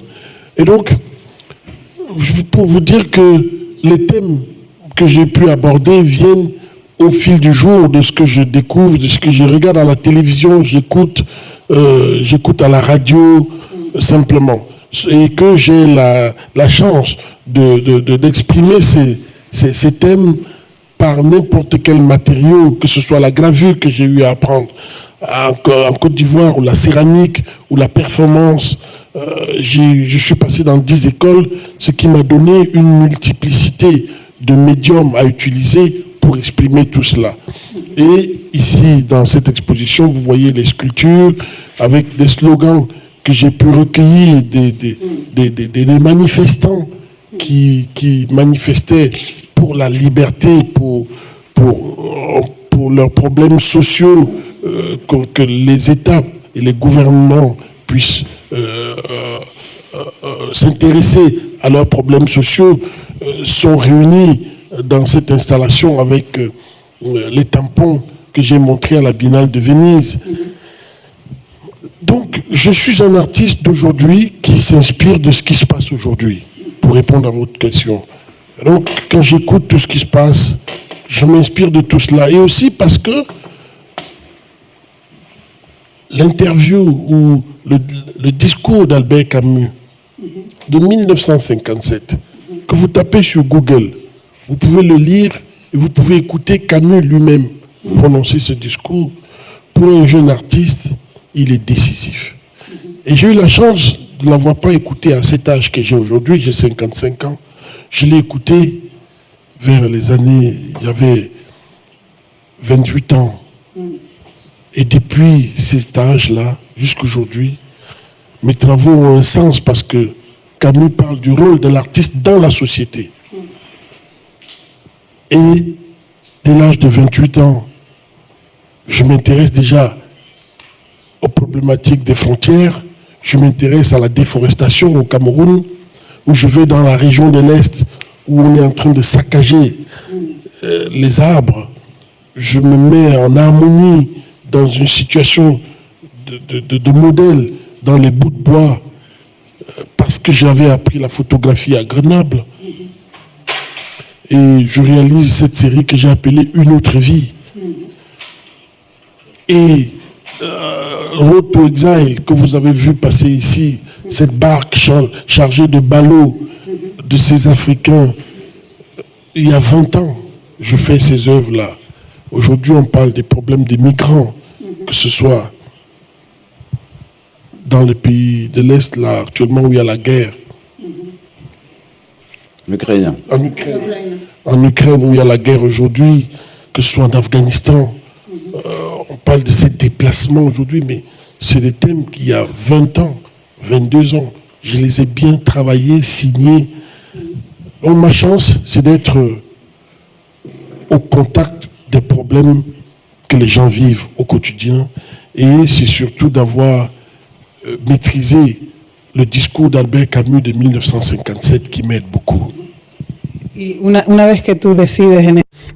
Et donc, pour vous dire que les thèmes que j'ai pu aborder viennent au fil du jour de ce que je découvre, de ce que je regarde à la télévision, j'écoute euh, j'écoute à la radio, euh, simplement. Et que j'ai la, chance d'exprimer de, ces, ces, thèmes par n'importe quel matériau, que ce soit la gravure que j'ai eu à apprendre en, en Côte d'Ivoire, ou la céramique, ou la performance. Euh, je suis passé dans dix écoles, ce qui m'a donné une multiplicité de médiums à utiliser pour exprimer tout cela. Et ici, dans cette exposition, vous voyez les sculptures avec des slogans que j'ai pu recueillir des, des, des, manifestants qui, qui, manifestaient pour la liberté, pour, pour, pour leurs problèmes sociaux, euh, que, que, les États et les gouvernements puissent euh, euh, s'intéresser à leurs problèmes sociaux, sont réunis dans cette installation avec les tampons que j'ai montrés à la Biennale de Venise. Donc, je suis un artiste d'aujourd'hui qui s'inspire de ce qui se passe aujourd'hui, pour répondre à votre question. Donc, quand j'écoute tout ce qui se passe, je m'inspire de tout cela. Et aussi parce que l'interview ou le discours d'Albert Camus de 1957, que vous tapez sur Google, vous pouvez le lire et vous pouvez écouter Camus lui-même prononcer ce discours. Pour un jeune artiste, il est décisif. Et j'ai eu la chance de ne l'avoir pas écouté à cet âge que j'ai aujourd'hui, j'ai 55 ans. Je l'ai écouté vers les années, il y avait 28 ans. Et depuis cet âge-là, jusqu'aujourd'hui, mes travaux ont un sens parce que Camus parle du rôle de l'artiste dans la société. Et dès l'âge de 28 ans, je m'intéresse déjà aux problématiques des frontières, je m'intéresse à la déforestation au Cameroun, où je vais dans la région de l'Est, où on est en train de saccager euh, les arbres. Je me mets en harmonie dans une situation de, modèle dans les bouts de bois, parce que j'avais appris la photographie à Grenoble. Et je réalise cette série que j'ai appelée Une autre vie. Et euh, Road Exile, que vous avez vu passer ici, cette barque char chargée de ballots de ces Africains, il y a 20 ans, je fais ces œuvres-là. Aujourd'hui, on parle des problèmes des migrants, que ce soit dans les pays de l'Est, là, actuellement où il y a la guerre. L'Ukraine. En Ukraine. En Ukraine, où il y a la guerre aujourd'hui, que ce soit en Afghanistan. Euh, on parle de ces déplacements aujourd'hui, mais c'est des thèmes qu'il y a 20 ans, 22 ans. Je les ai bien travaillés, signés. Donc ma chance, c'est d'être au contact des problèmes que les gens vivent au quotidien. Et c'est surtout d'avoir euh, maîtrisé le discours d'Albert Camus de 1957 qui m'aide beaucoup.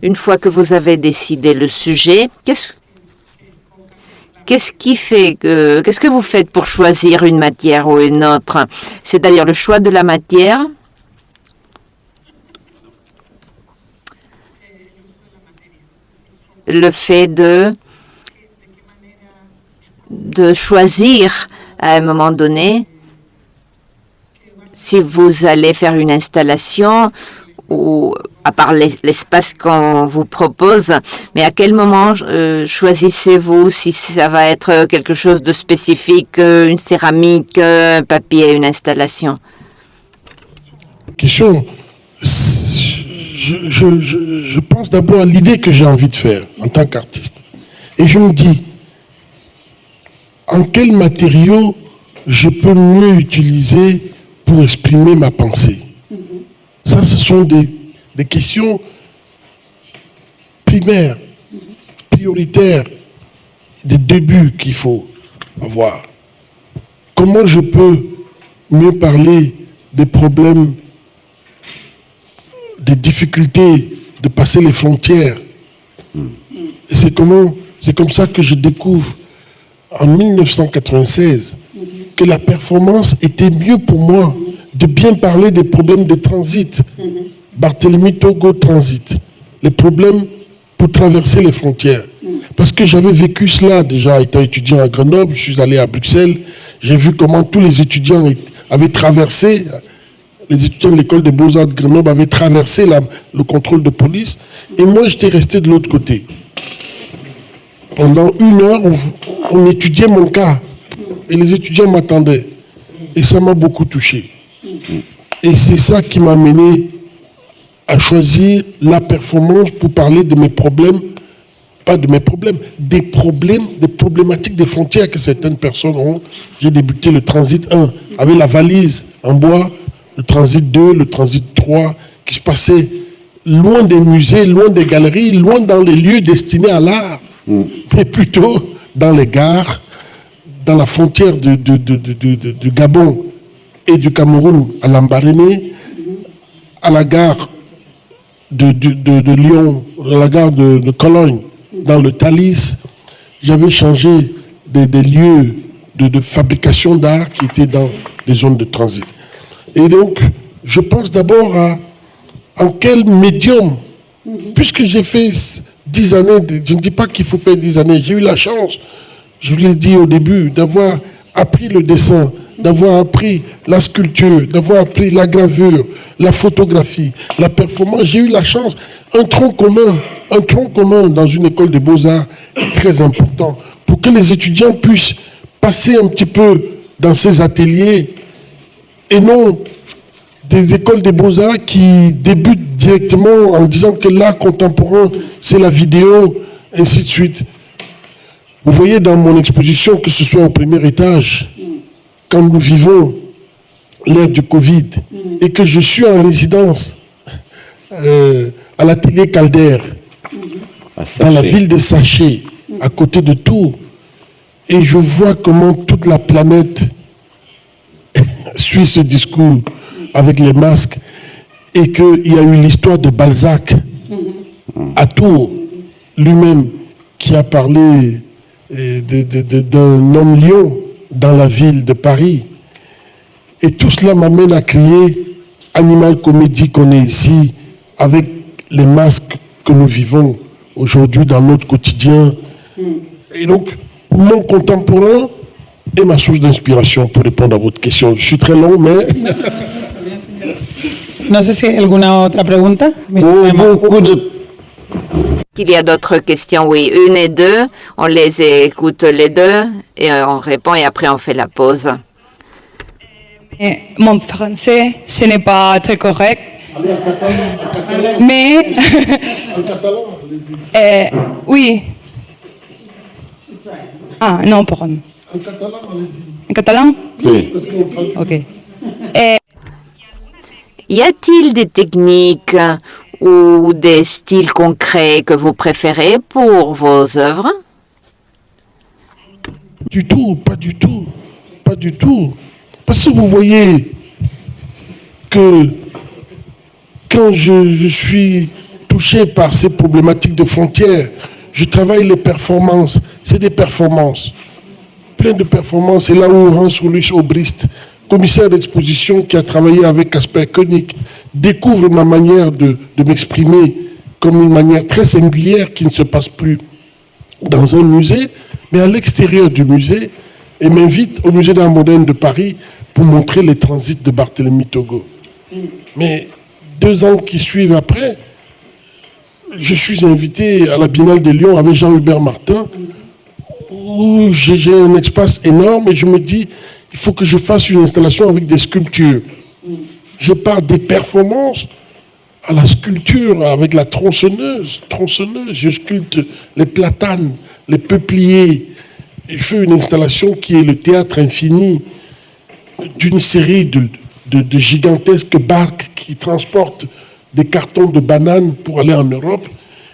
Une fois que vous avez décidé le sujet, qu'est-ce Qu'est-ce qui fait que, qu'est-ce que vous faites pour choisir une matière ou une autre? C'est-à-dire le choix de la matière? Le fait de, de choisir à un moment donné si vous allez faire une installation ou à part l'espace qu'on vous propose, mais à quel moment euh, choisissez-vous si ça va être quelque chose de spécifique, euh, une céramique, un papier, une installation? Question. Je, je pense d'abord à l'idée que j'ai envie de faire en tant qu'artiste. Et je me dis, en quel matériau je peux mieux utiliser pour exprimer ma pensée. Ça, ce sont des, des questions primaires, prioritaires, des débuts qu'il faut avoir. Comment je peux mieux parler des problèmes, des difficultés de passer les frontières? Comment, c'est comme ça que je découvre en 1996 que la performance était mieux pour moi de bien parler des problèmes de transit. Barthélemy Togo Transit. Les problèmes pour traverser les frontières. Parce que j'avais vécu cela déjà étant étudiant à Grenoble, je suis allé à Bruxelles, j'ai vu comment tous les étudiants avaient traversé, les étudiants de l'école des beaux-arts de Grenoble avaient traversé le contrôle de police, et moi j'étais resté de l'autre côté. Pendant une heure, on étudiait mon cas. Et les étudiants m'attendaient. Et ça m'a beaucoup touché. Et c'est ça qui m'a mené à choisir la performance pour parler de mes problèmes, pas de mes problèmes, des problèmes, des problématiques des frontières que certaines personnes ont. J'ai débuté le transit 1 avec la valise en bois, le transit 2, le transit 3, qui se passait loin des musées, loin des galeries, loin dans les lieux destinés à l'art, mais plutôt dans les gares, dans la frontière du, Gabon et du Cameroun à Lambaréné, à la gare de, Lyon, à la gare de, Cologne, dans le Thalys, j'avais changé des, lieux de, fabrication d'art qui étaient dans des zones de transit. Et donc, je pense d'abord à en quel médium, puisque j'ai fait dix années, je ne dis pas qu'il faut faire dix années, j'ai eu la chance je vous l'ai dit au début, d'avoir appris le dessin, d'avoir appris la sculpture, d'avoir appris la gravure, la photographie, la performance. J'ai eu la chance. Un tronc commun, un tronc commun dans une école de beaux-arts est très important pour que les étudiants puissent passer un petit peu dans ces ateliers et non des écoles des beaux-arts qui débutent directement en disant que l'art contemporain, c'est la vidéo, ainsi de suite. Vous voyez dans mon exposition, que ce soit au premier étage, quand nous vivons l'ère du Covid, et que je suis en résidence euh, à l'atelier Calder, dans la ville de Saché, à côté de Tours, et je vois comment toute la planète suit ce discours avec les masques, et qu'il y a eu l'histoire de Balzac à Tours, lui-même, qui a parlé d'un homme lion dans la ville de Paris. Et tout cela m'amène à crier Animal Comédie qu'on est ici, avec les masques que nous vivons aujourd'hui dans notre quotidien. Et donc, mon contemporain est ma source d'inspiration pour répondre à votre question. Je suis très long, mais... No sé si hay alguna otra pregunta. Beaucoup de qu'il y a d'autres questions, oui, une et deux. On les écoute les deux et on répond et après on fait la pause. Mon français, ce n'est pas très correct. Mais, eh, oui. Ah, non, pour En catalan, En catalan? Oui. Ok. Y a-t-il des techniques ou des styles concrets que vous préférez pour vos œuvres? Du tout, pas du tout, pas du tout. Parce que vous voyez que quand je, suis touché par ces problématiques de frontières, je travaille les performances. C'est des performances. Plein de performances. C'est là où Hans Ulrich Obrist, commissaire d'exposition qui a travaillé avec Casper Koenig, découvre ma manière de, m'exprimer comme une manière très singulière qui ne se passe plus dans un musée, mais à l'extérieur du musée, et m'invite au musée d'art moderne de Paris pour montrer les transits de Barthélemy Togo. Mais deux ans qui suivent après, je suis invité à la Biennale de Lyon avec Jean-Hubert Martin, où j'ai un espace énorme et je me dis, il faut que je fasse une installation avec des sculptures. Je pars des performances à la sculpture avec la tronçonneuse. Tronçonneuse, je sculpte les platanes, les peupliers. Je fais une installation qui est le théâtre infini d'une série de, gigantesques barques qui transportent des cartons de bananes pour aller en Europe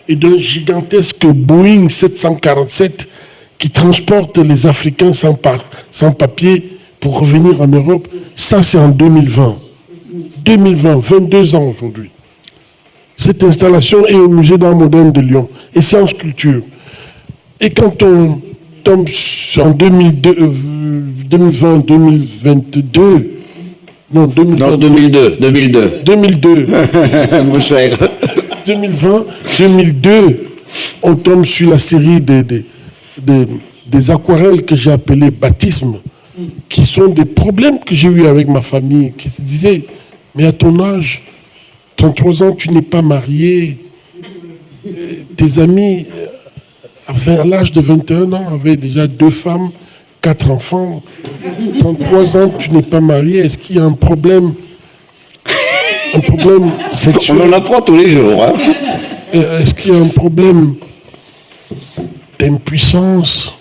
et d'un gigantesque Boeing 747 qui transporte les Africains sans, sans papier pour revenir en Europe. Ça, c'est en 2020. 2020, 22 ans aujourd'hui. Cette installation est au musée d'art moderne de Lyon et c'est en sculpture. Et quand on tombe en 2002, euh, 2020, 2022, non, 2020, Non, 2002, 2002. 2002, Mon cher. 2020, 2002, on tombe sur la série des, des, des- des aquarelles que j'ai appelées baptismes, qui sont des problèmes que j'ai eu avec ma famille, qui se disaient, mais à ton âge, 33 ans, tu n'es pas marié, Euh, tes amis, euh, à l'âge de 21 ans, avaient déjà deux femmes, quatre enfants, 33 ans, tu n'es pas marié, est-ce qu'il y a un problème un problème sexuel? On en apprend tous les jours. hein. euh, Est-ce qu'il y a un problème d'impuissance?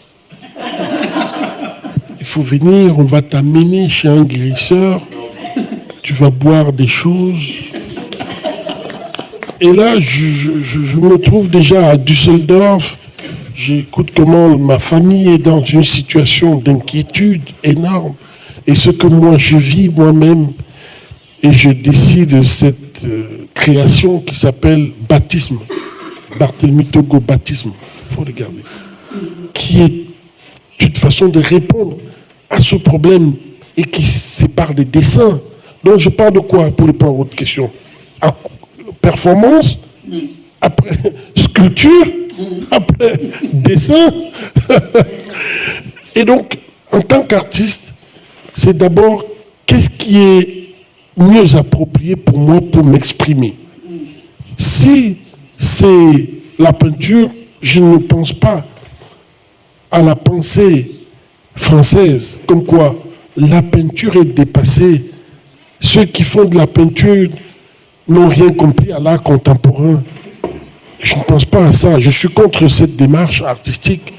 Faut venir, on va t'amener chez un guérisseur, tu vas boire des choses. Et là, je me trouve déjà à Düsseldorf. J'écoute comment ma famille est dans une situation d'inquiétude énorme. Et ce que moi je vis moi-même, et je décide cette euh, création qui s'appelle Baptisme. Barthélemy Togo Baptisme. Il faut regarder. Qui est une façon de répondre à ce problème et qui sépare des dessins. Donc je parle de quoi pour répondre à votre question? À- Performance, après sculpture, après dessin? et donc, en tant qu'artiste, c'est d'abord qu'est-ce qui est mieux approprié pour moi pour m'exprimer? Si c'est la peinture, je ne pense pas à la pensée française, comme quoi la peinture est dépassée. Ceux qui font de la peinture n'ont rien compris à l'art contemporain. Je ne pense pas à ça. Je suis contre cette démarche artistique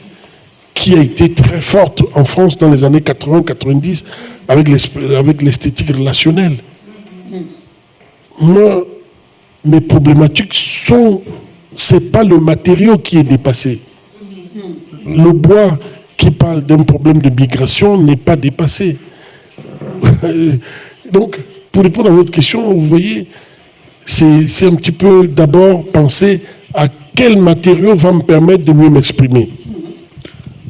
qui a été très forte en France dans les années 80-90 avec l'esthétique relationnelle. Moi, mes problématiques sont, c'est pas le matériau qui est dépassé. Le bois qui parle d'un problème de migration n'est pas dépassé. Donc, pour répondre à votre question, vous voyez, c'est un petit peu d'abord penser à quel matériau va me permettre de mieux m'exprimer.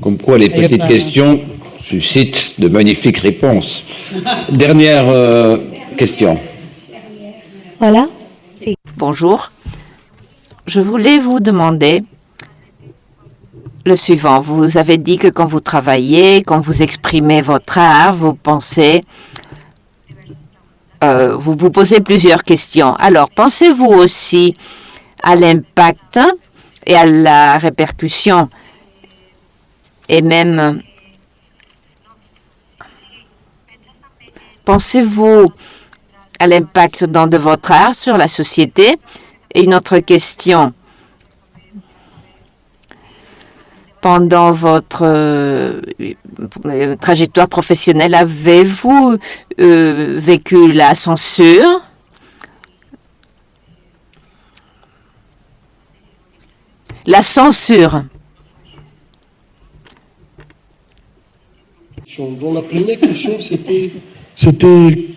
Comme quoi les petites questions suscitent de magnifiques réponses. Dernière euh, question. Voilà. Bonjour. Je voulais vous demander le suivant. Vous avez dit que quand vous travaillez, quand vous exprimez votre art, vous pensez, euh, vous vous posez plusieurs questions. Alors, pensez-vous aussi à l'impact et à la répercussion et même pensez-vous à l'impact de votre art sur la société? Et une autre question. Pendant votre euh, trajectoire professionnelle, avez-vous euh, vécu la censure? La censure. La première question, c'était, c'était,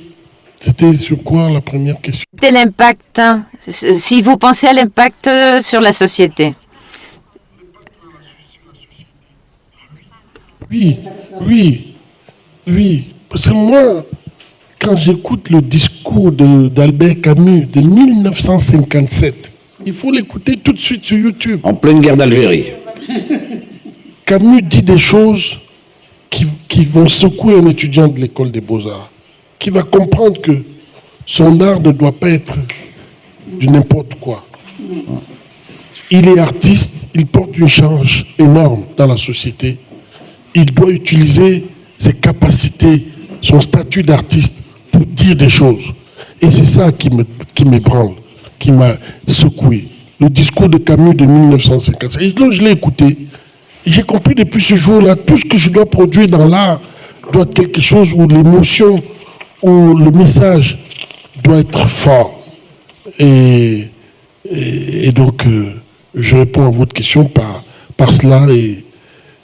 c'était sur quoi la première question? Quel impact, hein, si vous pensez à l'impact euh, sur la société? Oui, oui, oui. Parce que moi, quand j'écoute le discours d'Albert Camus de 1957, il faut l'écouter tout de suite sur YouTube. En pleine guerre d'Algérie. Camus dit des choses qui, qui vont secouer un étudiant de l'école des beaux-arts, qui va comprendre que son art ne doit pas être de n'importe quoi. Il est artiste, il porte une charge énorme dans la société. Il doit utiliser ses capacités, son statut d'artiste pour dire des choses. Et c'est ça qui m'ébranle, qui m'a secoué. Le discours de Camus de 1955. Et donc je l'ai écouté. J'ai compris depuis ce jour-là, tout ce que je dois produire dans l'art doit être quelque chose où l'émotion, où le message doit être fort. Et, et, donc, euh, je réponds à votre question par, par cela. Et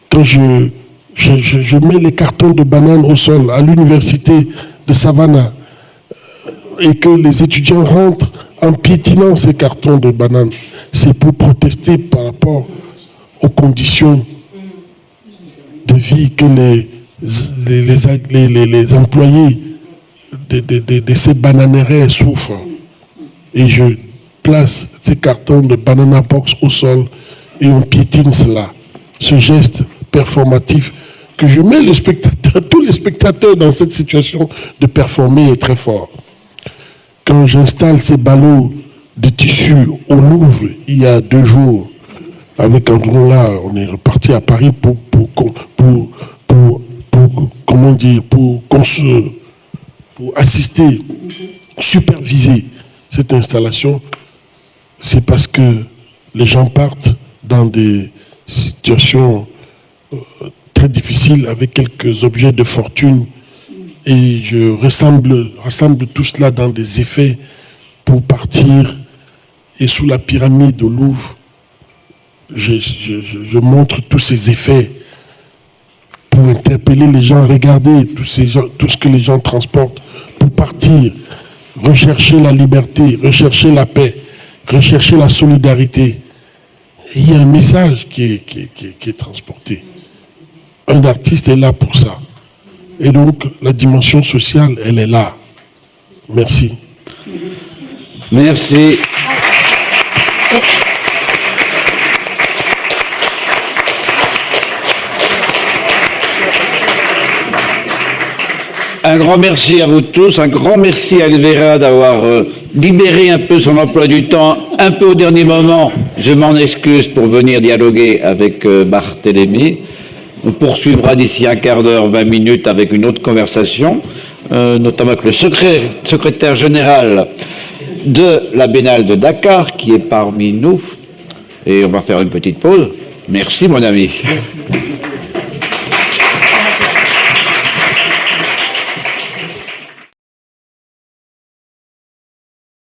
quand je, je, je mets les cartons de bananes au sol à l'université de Savannah, et que les étudiants rentrent en piétinant ces cartons de bananes, c'est pour protester par rapport aux conditions de vie que les, les, les, employés de, ces bananerais souffrent. Et je place ces cartons de banana box au sol et on piétine cela. Ce geste performatif que je mets tous les spectateurs dans cette situation de performer est très fort. Quand j'installe ces ballots de tissu au Louvre il y a deux jours, avec là, on est reparti à Paris pour, pour, pour, comment dire, pour, pour assister, superviser cette installation, c'est parce que les gens partent dans des situations euh, très difficiles avec quelques objets de fortune et je rassemble, tout cela dans des effets pour partir. Et sous la pyramide au Louvre, je, montre tous ces effets pour interpeller les gens, regarder ces tout ce que les gens transportent pour partir, rechercher la liberté, rechercher la paix, rechercher la solidarité. il y a un message qui est transporté. Un artiste est là pour ça. Et donc, la dimension sociale, elle est là. Merci. Merci. Un grand merci à vous tous, un grand merci à Elvera d'avoir euh, libéré un peu son emploi du temps, un peu au dernier moment. Je m'en excuse pour venir dialoguer avec euh, Barthélémy. On poursuivra d'ici un quart d'heure, 20 minutes avec une autre conversation, euh, notamment avec le secrétaire général de la Biennale de Dakar qui est parmi nous. Et on va faire une petite pause. Merci mon ami.